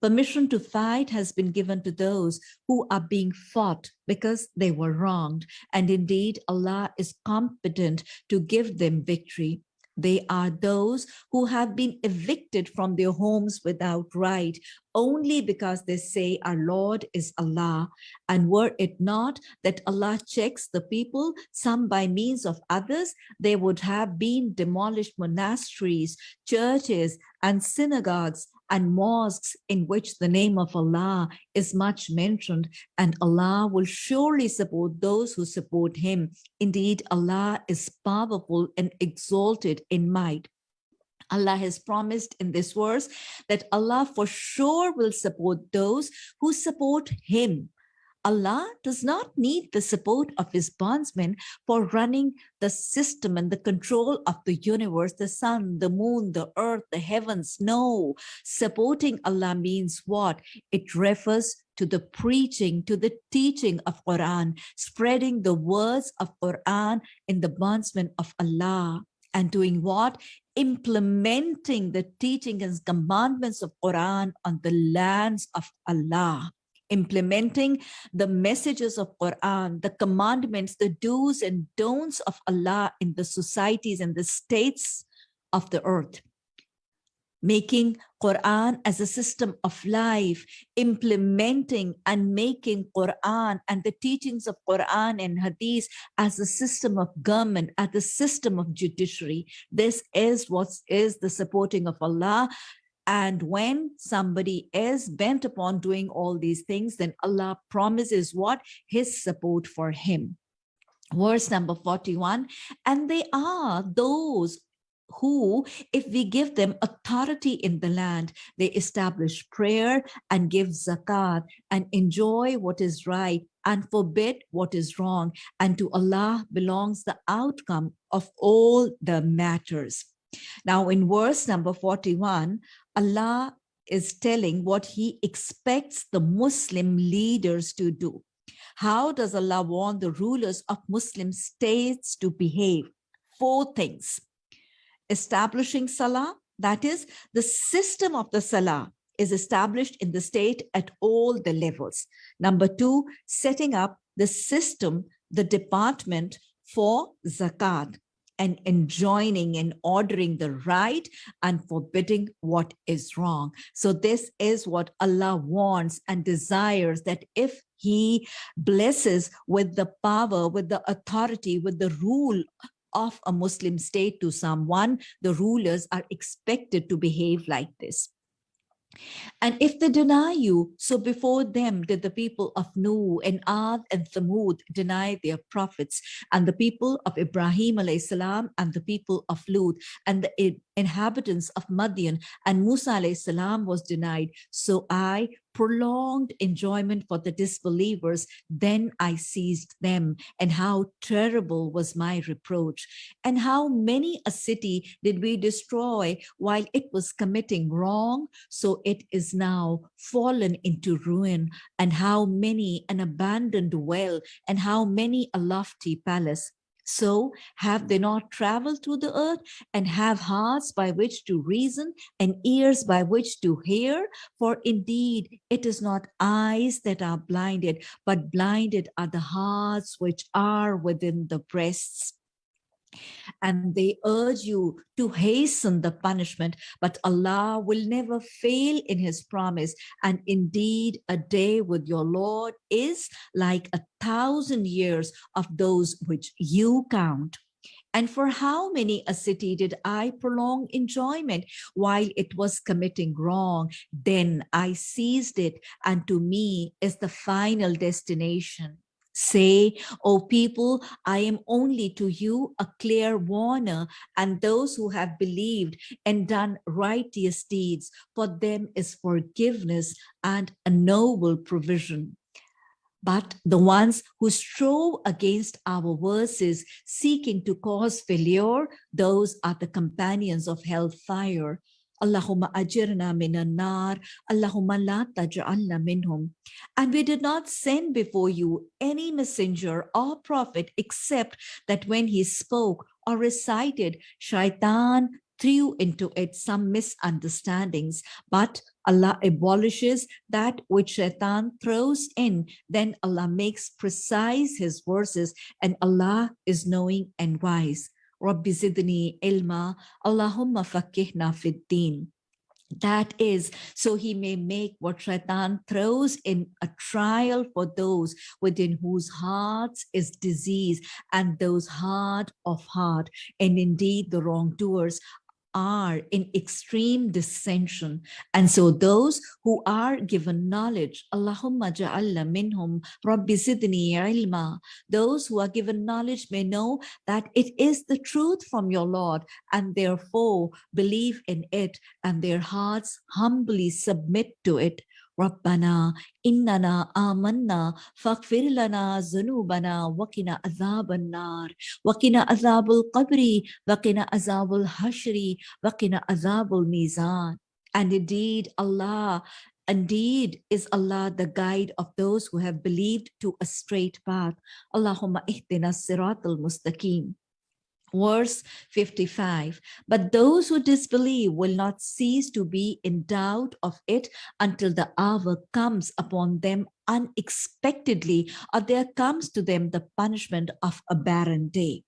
Permission to fight has been given to those who are being fought because they were wronged. And indeed, Allah is competent to give them victory. They are those who have been evicted from their homes without right, only because they say our Lord is Allah. And were it not that Allah checks the people, some by means of others, there would have been demolished monasteries, churches, and synagogues and mosques in which the name of Allah is much mentioned, and Allah will surely support those who support Him. Indeed, Allah is powerful and exalted in might. Allah has promised in this verse that Allah for sure will support those who support him. Allah does not need the support of his bondsmen for running the system and the control of the universe, the sun, the moon, the earth, the heavens. No, supporting Allah means what? It refers to the preaching, to the teaching of Quran, spreading the words of Quran in the bondsmen of Allah and doing what? Implementing the teaching and commandments of Quran on the lands of Allah. Implementing the messages of Quran, the commandments, the do's and don'ts of Allah in the societies and the states of the earth making Quran as a system of life, implementing and making Quran and the teachings of Quran and Hadith as a system of government, as a system of judiciary. This is what is the supporting of Allah. And when somebody is bent upon doing all these things, then Allah promises what? His support for him verse number 41 and they are those who, if we give them authority in the land, they establish prayer and give zakat and enjoy what is right and forbid what is wrong. And to Allah belongs the outcome of all the matters. Now, in verse number 41, Allah is telling what he expects the Muslim leaders to do. How does Allah want the rulers of Muslim states to behave? Four things establishing Salah, that is, the system of the Salah is established in the state at all the levels. Number two, setting up the system, the department for zakat. And enjoining and ordering the right and forbidding what is wrong. So this is what Allah wants and desires that if he blesses with the power, with the authority, with the rule of a Muslim state to someone, the rulers are expected to behave like this. And if they deny you, so before them did the people of Nuh and Ad and Thamud deny their prophets, and the people of Ibrahim salam and the people of Lut and the inhabitants of Madian and Musa salam was denied. So I prolonged enjoyment for the disbelievers, then I seized them, and how terrible was my reproach. And how many a city did we destroy while it was committing wrong, so it is now fallen into ruin, and how many an abandoned well, and how many a lofty palace. So have they not traveled through the earth and have hearts by which to reason and ears by which to hear? For indeed, it is not eyes that are blinded, but blinded are the hearts which are within the breasts and they urge you to hasten the punishment, but Allah will never fail in his promise. And indeed, a day with your Lord is like a thousand years of those which you count. And for how many a city did I prolong enjoyment while it was committing wrong? Then I seized it, and to me is the final destination. Say, O people, I am only to you a clear warner, and those who have believed and done righteous deeds, for them is forgiveness and a noble provision. But the ones who strove against our verses, seeking to cause failure, those are the companions of hellfire. Allahumma ajirna minan nar, Allahumma la taj'alna minhum. And we did not send before you any messenger or prophet except that when he spoke or recited, shaitan threw into it some misunderstandings, but Allah abolishes that which shaitan throws in. Then Allah makes precise his verses and Allah is knowing and wise. Rabbi zidni ilma, Allahumma fakihna fid. That is, so he may make what shaitan throws in a trial for those within whose hearts is disease and those hard of heart. And indeed, the wrongdoers are in extreme dissension. And so those who are given knowledge, Allahumma ja'alla minhum rabbi zidni ilma, those who are given knowledge may know that it is the truth from your Lord and therefore believe in it and their hearts humbly submit to it. ربنا إننا آمنا فاغفر لنا ذنوبنا وقنا عذاب النار وقنا عذاب القبر وقنا عذاب الحشر وقنا عذاب الميزان And indeed Allah Indeed, is Allah the guide of those who have believed to a straight path. Allahumma ihdina siratul mustaqim. Verse 55, but those who disbelieve will not cease to be in doubt of it until the hour comes upon them unexpectedly or there comes to them the punishment of a barren day.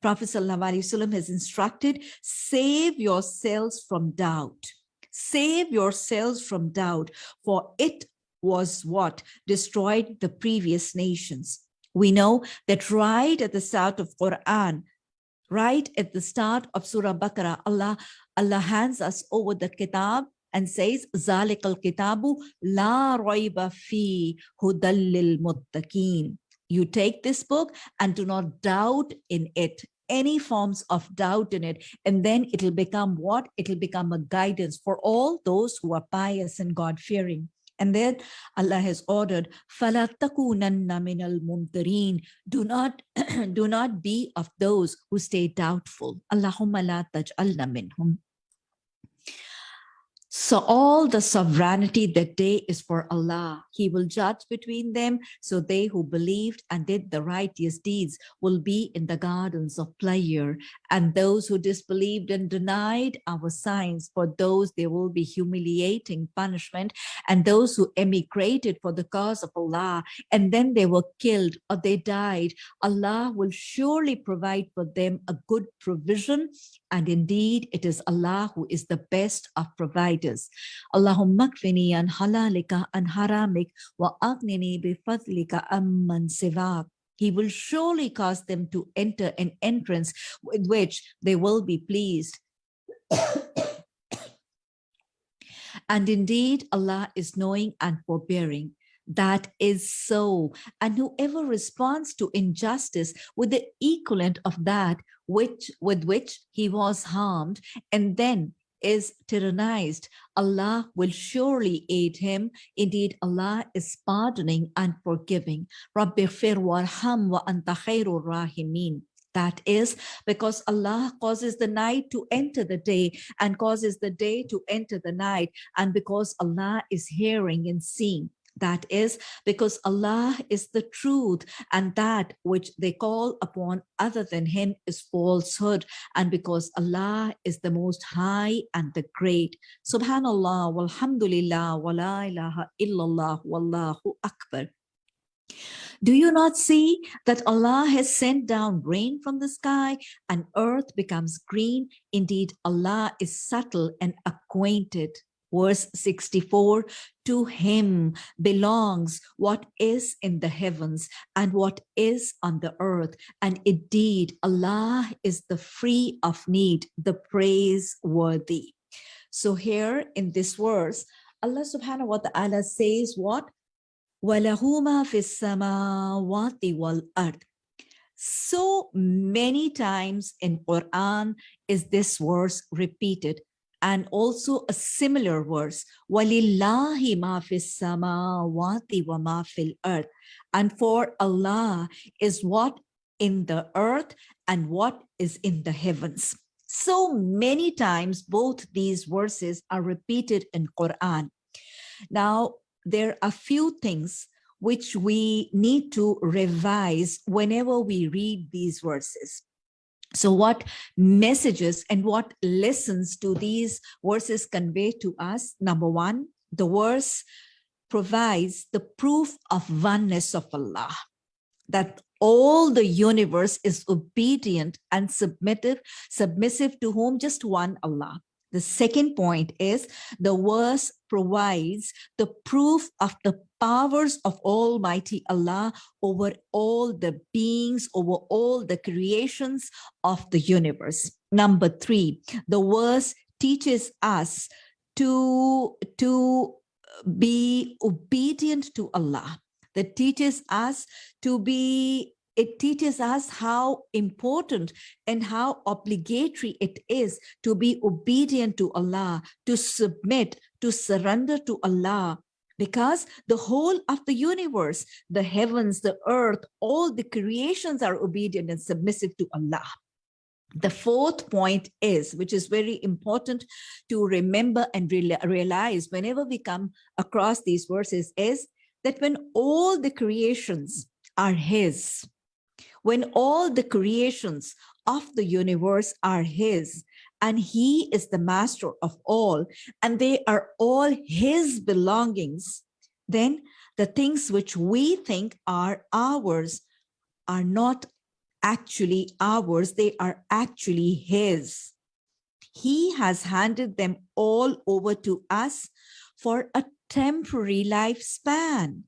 Prophet ﷺ has instructed, save yourselves from doubt. Save yourselves from doubt, for it was what destroyed the previous nations. We know that right at the start of Quran, right at the start of Surah Baqarah, Allah, Allah hands us over the kitab and says, ذَلِكَ الْكِتَابُ لَا رَيْبَ فِي هُدَى لِلْمُتَّقِينَ You take this book and do not doubt in it any forms of doubt in it and then it'll become what it'll become a guidance for all those who are pious and god-fearing and then Allah has ordered, فَلَا تَكُونَنَّ مِنَ الْمُمْتَرِينَ Do not, do not be of those who stay doubtful. Allahumma la taj'alna minhum. So all the sovereignty that day is for Allah. He will judge between them. So they who believed and did the righteous deeds will be in the gardens of pleasure. and those who disbelieved and denied our signs, for those there will be humiliating punishment. And those who emigrated for the cause of Allah, and then they were killed or they died, Allah will surely provide for them a good provision. And indeed, it is Allah who is the best of providers. Allahumma kfini an halalika an haramik wa aghnini bi fadlika amman sivak. He will surely cause them to enter an entrance with which they will be pleased. and indeed, Allah is knowing and forbearing. That is so. And whoever responds to injustice with the equivalent of that which with which he was harmed, and then is tyrannized, Allah will surely aid him. Indeed, Allah is pardoning and forgiving. Rabbi warham wa anta khairur rahimin. That is because Allah causes the night to enter the day and causes the day to enter the night. And because Allah is hearing and seeing. That is because Allah is the truth and that which they call upon other than him is falsehood. And because Allah is the most high and the great. Subhanallah, walhamdulillah, wa la ilaha illallah, wallahu akbar. Do you not see that Allah has sent down rain from the sky and earth becomes green? Indeed, Allah is subtle and acquainted verse 64 to him belongs what is in the heavens and what is on the earth and indeed allah is the free of need the praiseworthy. So here in this verse allah subhanahu wa ta'ala says what? So many times in quran is this verse repeated and also a similar verse walillahi ma fis samawati wa ma fil earth. And for allah is what? In the earth and what is in the heavens. So many times both these verses are repeated in quran. Now there are a few things which we need to revise whenever we read these verses so what messages and what lessons do these verses convey to us? Number one, the verse provides the proof of oneness of Allah, that all the universe is obedient and submissive, submissive to whom just one Allah. The second point is the verse provides the proof of the powers of Almighty Allah over all the beings, over all the creations of the universe. Number three, the verse teaches us to, to be obedient to Allah. That teaches us to be it teaches us how important and how obligatory it is to be obedient to Allah, to submit, to surrender to Allah, because the whole of the universe, the heavens, the earth, all the creations are obedient and submissive to Allah. The fourth point is, which is very important to remember and re realize whenever we come across these verses, is that when all the creations are His, when all the creations of the universe are his and he is the master of all and they are all his belongings then the things which we think are ours are not actually ours they are actually his he has handed them all over to us for a temporary lifespan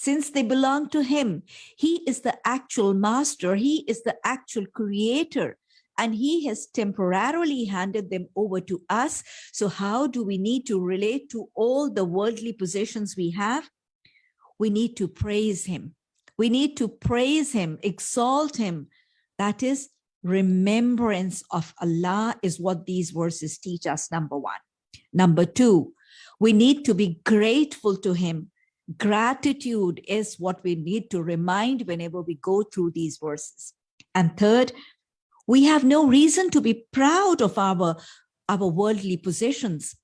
since they belong to him. He is the actual master. He is the actual creator. And he has temporarily handed them over to us. So how do we need to relate to all the worldly possessions we have? We need to praise him. We need to praise him, exalt him. That is remembrance of Allah is what these verses teach us, number one. Number two, we need to be grateful to him Gratitude is what we need to remind whenever we go through these verses. And third, we have no reason to be proud of our, our worldly possessions.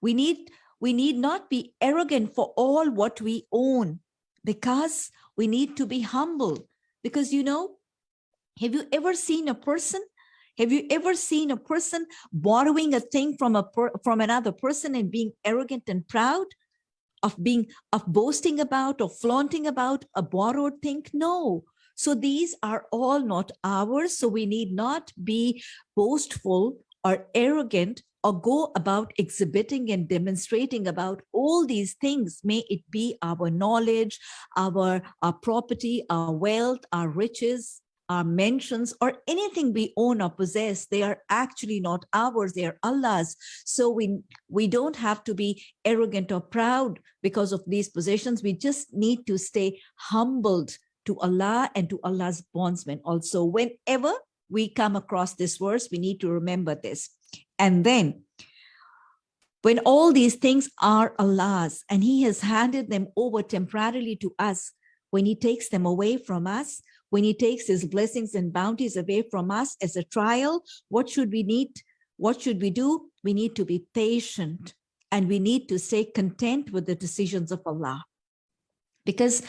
We need, we need not be arrogant for all what we own because we need to be humble. Because, you know, have you ever seen a person? Have you ever seen a person borrowing a thing from a from another person and being arrogant and proud? of being of boasting about or flaunting about a borrowed thing no so these are all not ours. So we need not be boastful or arrogant or go about exhibiting and demonstrating about all these things. May it be our knowledge our, our property our wealth our riches our mentions or anything we own or possess. They are actually not ours. They are allah's. So we we don't have to be arrogant or proud because of these possessions. We just need to stay humbled to allah and to allah's bondsmen also whenever we come across this verse we need to remember this and then when all these things are allah's and he has handed them over temporarily to us when he takes them away from us when he takes his blessings and bounties away from us as a trial, what should we need? What should we do? We need to be patient and we need to stay content with the decisions of Allah. Because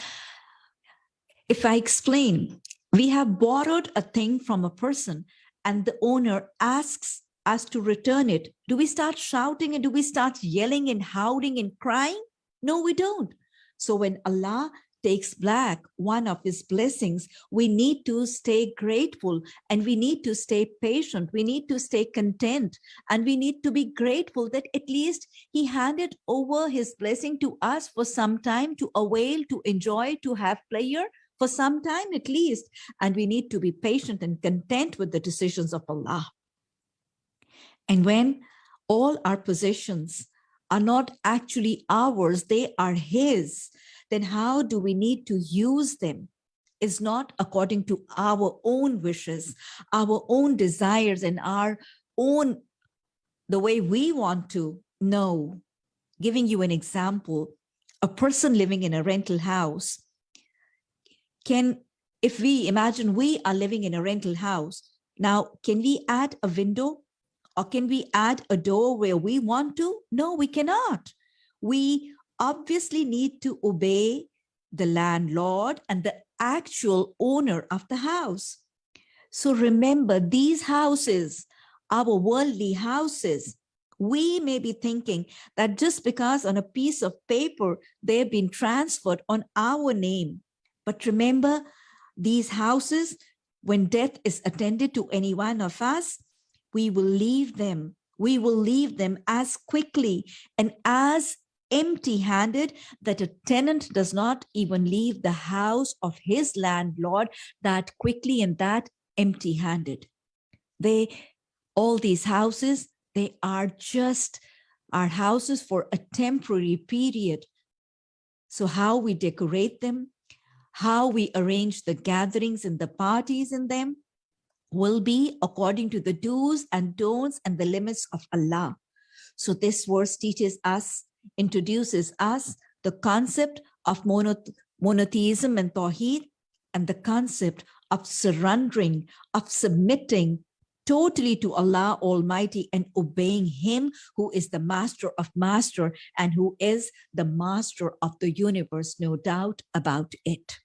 if I explain, we have borrowed a thing from a person and the owner asks us to return it. Do we start shouting and do we start yelling and howling and crying? No, we don't. So when Allah takes back one of his blessings, we need to stay grateful and we need to stay patient. We need to stay content and we need to be grateful that at least he handed over his blessing to us for some time to avail, to enjoy, to have pleasure for some time at least. And we need to be patient and content with the decisions of Allah. And when all our possessions are not actually ours, they are his then how do we need to use them? Is not according to our own wishes, our own desires and our own, the way we want to know. Giving you an example, a person living in a rental house can, if we imagine we are living in a rental house, now can we add a window or can we add a door where we want to? No, we cannot. We obviously need to obey the landlord and the actual owner of the house. So remember these houses, our worldly houses, we may be thinking that just because on a piece of paper they've been transferred on our name. But remember these houses, when death is attended to any one of us, we will leave them. We will leave them as quickly and as empty-handed that a tenant does not even leave the house of his landlord that quickly and that empty-handed. They, all these houses, they are just our houses for a temporary period. So how we decorate them, how we arrange the gatherings and the parties in them will be according to the do's and don'ts and the limits of Allah. So this verse teaches us introduces us the concept of monotheism and Tawheed and the concept of surrendering, of submitting totally to Allah Almighty and obeying Him who is the master of master and who is the master of the universe, no doubt about it.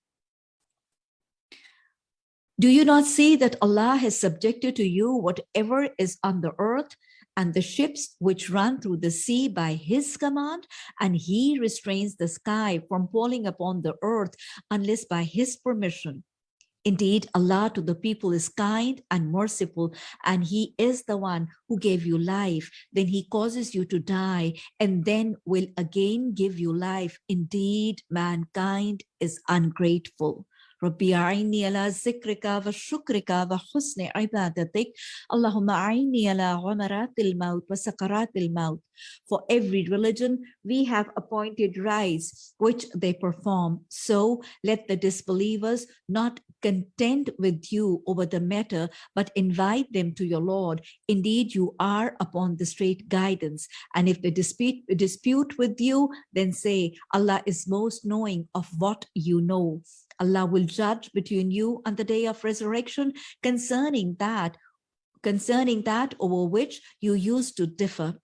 Do you not see that Allah has subjected to you whatever is on the earth and the ships which run through the sea by his command, and he restrains the sky from falling upon the earth unless by his permission. Indeed, Allah to the people is kind and merciful, and he is the one who gave you life. Then he causes you to die and then will again give you life. Indeed, mankind is ungrateful. ربي أعني على ذكرك وشكرك وحسن عبادتك اللهم أعني على غمرات الموت وسكرات الموت For every religion, we have appointed rites which they perform. So let the disbelievers not contend with you over the matter, but invite them to your Lord. Indeed, you are upon the straight guidance. And if they dispute, dispute with you, then say, Allah is most knowing of what you know. Allah will judge between you on the day of resurrection concerning that, concerning that over which you used to differ.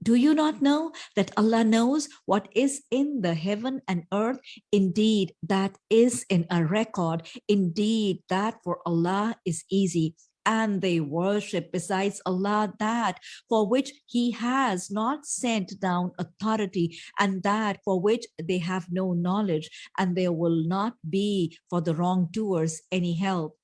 Do you not know that Allah knows what is in the heaven and earth? Indeed, that is in a record. Indeed, that for Allah is easy. And they worship besides Allah that for which He has not sent down authority, and that for which they have no knowledge, and there will not be for the wrongdoers any help.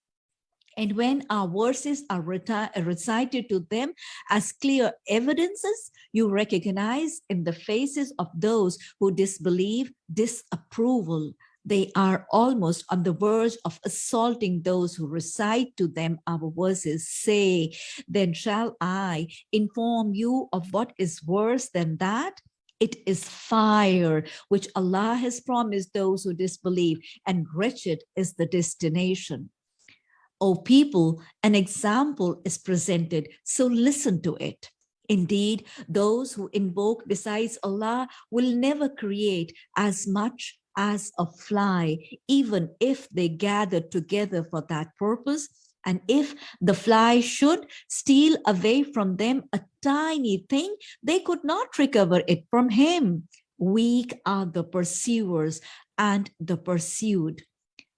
And when our verses are recited to them as clear evidences, you recognize in the faces of those who disbelieve disapproval. They are almost on the verge of assaulting those who recite to them our verses. Say, then shall I inform you of what is worse than that? It is fire, which Allah has promised those who disbelieve, and wretched is the destination. O people, an example is presented, so listen to it. Indeed, those who invoke besides Allah will never create as much as a fly, even if they gather together for that purpose. And if the fly should steal away from them a tiny thing, they could not recover it from him. Weak are the pursuers and the pursued.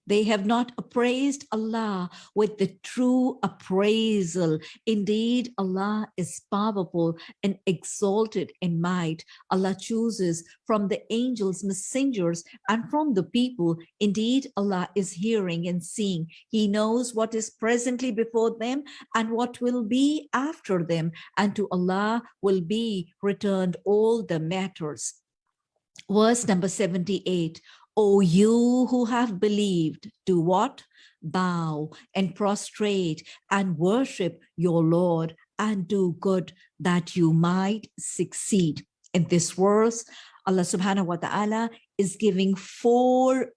They have not appraised Allah with the true appraisal. Indeed, Allah is powerful and exalted in might. Allah chooses from the angels, messengers, and from the people. Indeed, Allah is hearing and seeing. He knows what is presently before them and what will be after them. And to Allah will be returned all the matters. Verse number 78, O you who have believed, do what? Bow and prostrate and worship your Lord and do good that you might succeed. In this verse, Allah subhanahu wa ta'ala is giving four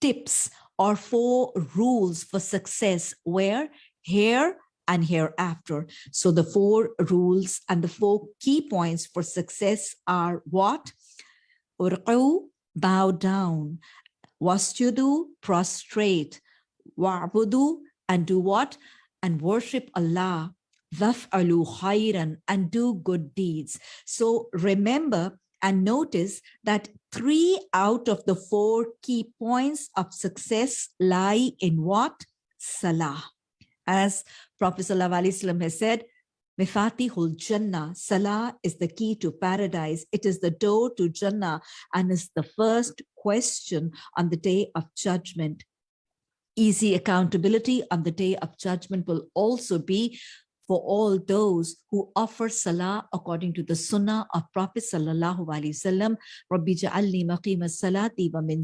tips or four rules for success where here and hereafter. So the four rules and the four key points for success are what? Bow down. Wasjudu, prostrate. Wa'budu, and do what? And worship Allah. Waf'alu khairan, and do good deeds. So remember and notice that three out of the four key points of success lie in what? Salah. As Prophet ﷺ has said, Mifatihul Jannah, Salah is the key to paradise. It is the door to Jannah and is the first question on the day of judgment. Easy accountability on the day of judgment will also be for all those who offer salah according to the sunnah of Prophet sallallahu alaihi wasallam, Rabbi ja'alni maqima salati wa min.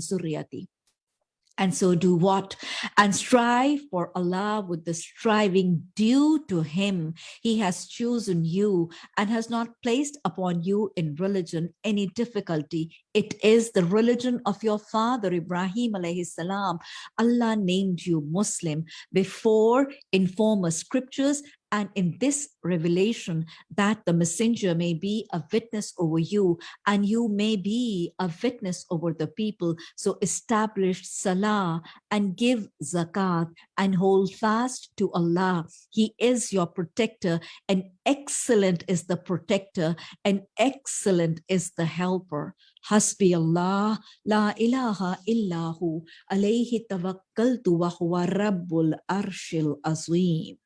And so do what? And strive for Allah with the striving due to Him. He has chosen you and has not placed upon you in religion any difficulty. It is the religion of your father, Ibrahim alayhi salam. Allah named you Muslim before in former scriptures and in this revelation that the messenger may be a witness over you and you may be a witness over the people. So establish salah and give zakat and hold fast to allah. He is your protector. And excellent is the protector. And excellent is the helper. Hasbi allah. La ilaha illahu. Alayhi tawakkaltu wa huwa rabbul arshil azim